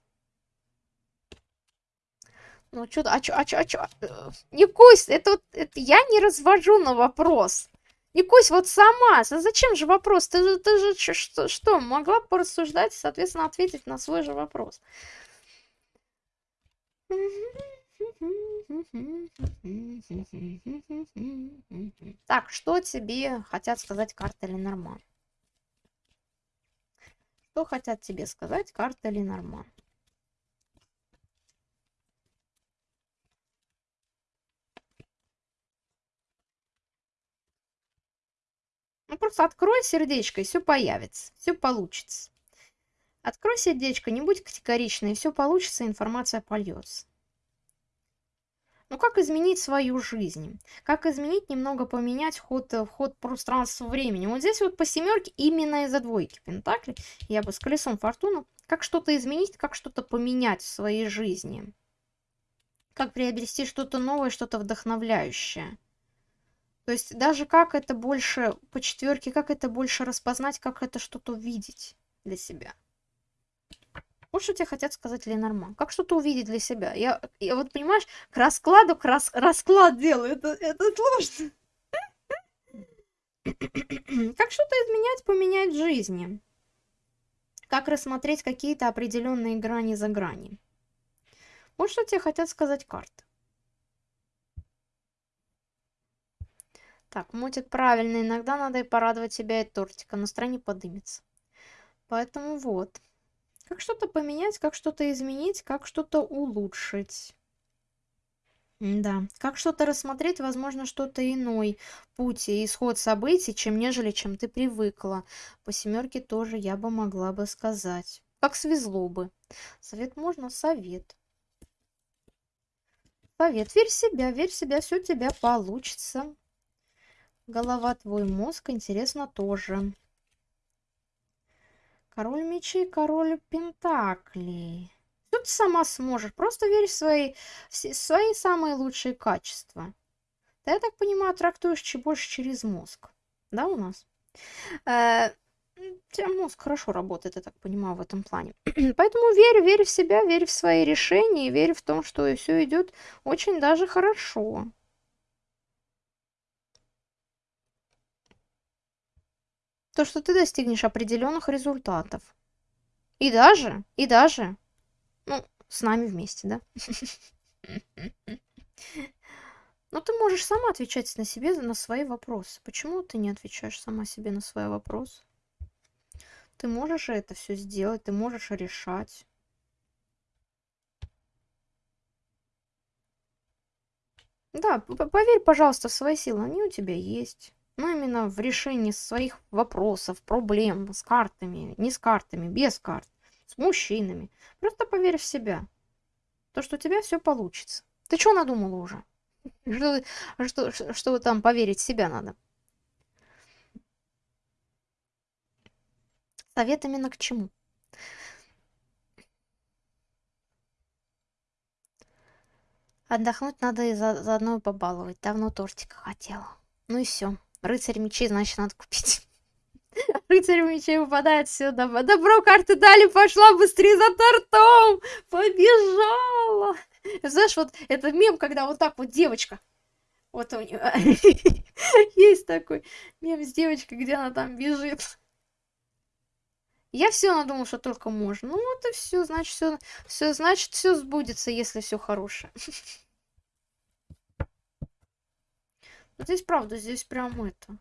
Ну, что, а что, а что, а что? Э, не кусь, это, это я не развожу на вопрос. Не вот сама. Зачем же вопрос? Ты, ты же что, что, могла порассуждать и, соответственно, ответить на свой же вопрос. Так, что тебе хотят сказать карта Ленорман? Что хотят тебе сказать карта Ленорман? Ну, просто открой сердечко, и все появится, все получится. Открой сердечко, не будь категоричной, все получится, информация польется. Ну как изменить свою жизнь? Как изменить, немного поменять ход, э, ход пространства времени? Вот здесь вот по семерке именно из-за двойки Пентакли, я бы с колесом фортуны, как что-то изменить, как что-то поменять в своей жизни. Как приобрести что-то новое, что-то вдохновляющее. То есть даже как это больше, по четверке, как это больше распознать, как это что-то увидеть для себя. Вот что тебе хотят сказать Ленорман. Как что-то увидеть для себя. Я, я вот, понимаешь, к раскладу, к рас, расклад делаю. Это, это сложно. Как что-то изменять, поменять жизни. Как рассмотреть какие-то определенные грани за грани. Вот что тебе хотят сказать карты. Так, мутит правильно. Иногда надо и порадовать себя и тортика. Настроение подымется. Поэтому вот. Как что-то поменять, как что-то изменить, как что-то улучшить. Да, как что-то рассмотреть, возможно, что-то иной путь и исход событий, чем нежели чем ты привыкла. По семерке тоже я бы могла бы сказать. Как свезло бы. Совет можно? Совет. Совет. Верь в себя, верь в себя, все у тебя получится. Голова твой мозг, интересно, тоже. Король мечей, король пентаклей. Ты сама сможешь? Просто верь в свои, в свои самые лучшие качества. Ты, я так понимаю, трактуешь больше через мозг. Да, у нас? Э, тебя мозг хорошо работает, я так понимаю, в этом плане. Поэтому верь, верь в себя, верь в свои решения, верь в том, что все идет очень даже хорошо. То, что ты достигнешь определенных результатов. И даже, и даже, ну, с нами вместе, да? Но ты можешь сама отвечать на себе на свои вопросы. Почему ты не отвечаешь сама себе на свои вопросы? Ты можешь это все сделать, ты можешь решать. Да, поверь, пожалуйста, в свои силы, они у тебя есть ну, именно в решении своих вопросов, проблем с картами, не с картами, без карт, с мужчинами. Просто поверь в себя. То, что у тебя все получится. Ты что надумала уже? Что, что, что там поверить в себя надо? Совет именно к чему? Отдохнуть надо и за, заодно побаловать. Давно тортика хотела. Ну и все. Рыцарь мечей, значит, надо купить. Рыцарь мечей выпадает сюда. Добро, карты дали, пошла быстрее за тортом. Побежала. Знаешь, вот это мем, когда вот так вот девочка Вот у нее есть такой мем с девочкой, где она там бежит. Я все надумал, что только можно. Ну вот и все, значит, все, все, значит, все сбудется, если все хорошее. Ну, здесь правда, здесь прям это.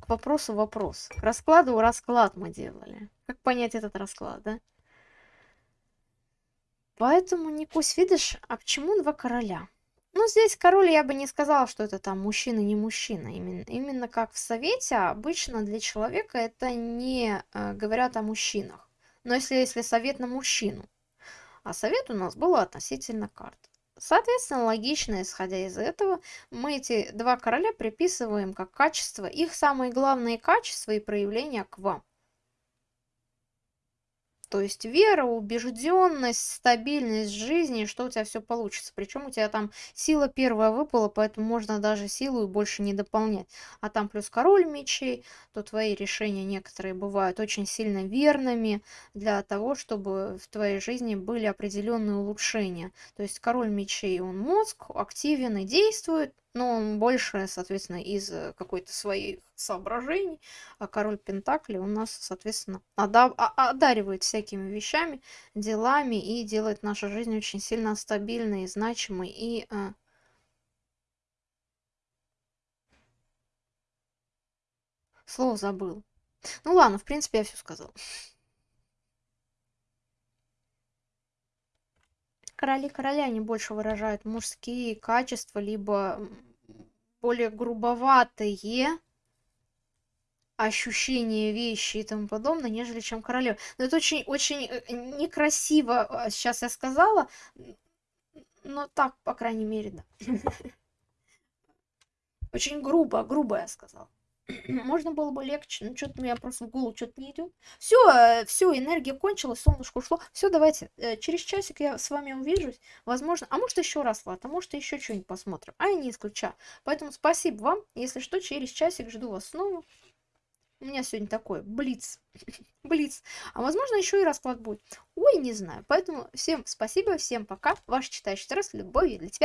К вопросу вопрос. К раскладу расклад мы делали. Как понять этот расклад, да? Поэтому, Никусь, видишь, а почему два короля? Ну, здесь король, я бы не сказала, что это там мужчина, не мужчина. Именно, именно как в совете, обычно для человека это не э, говорят о мужчинах. Но если, если совет на мужчину, а совет у нас был относительно карт. Соответственно, логично, исходя из этого, мы эти два короля приписываем как качество, их самые главные качества и проявления к вам. То есть вера, убежденность, стабильность жизни, что у тебя все получится. Причем у тебя там сила первая выпала, поэтому можно даже силу и больше не дополнять. А там плюс король мечей, то твои решения некоторые бывают очень сильно верными для того, чтобы в твоей жизни были определенные улучшения. То есть король мечей, он мозг, активен и действует, но он больше, соответственно, из э, какой-то своих соображений, а король Пентакли у нас, соответственно, а- одаривает всякими вещами, делами и делает нашу жизнь очень сильно стабильной, значимой и... Э... Слово забыл. Ну ладно, в принципе, я все сказал. Короли короля, они больше выражают мужские качества, либо более грубоватые ощущения вещи и тому подобное, нежели чем королева. Но это очень, очень э, некрасиво, сейчас а, я сказала, но так, по крайней мере, да. Очень грубо, грубо я сказала. Можно было бы легче, но что-то мне просто в голову что-то не идет. Все, э, все, энергия кончилась, солнышко ушло. Все, давайте, э, через часик я с вами увижусь. Возможно, а может еще раз лад, а может еще что-нибудь посмотрим. А я не исключаю. Поэтому спасибо вам. Если что, через часик жду вас снова. У меня сегодня такой блиц. блиц. А возможно, еще и расклад будет. Ой, не знаю. Поэтому всем спасибо, всем пока. Ваш читающий раз, любовью для тебя.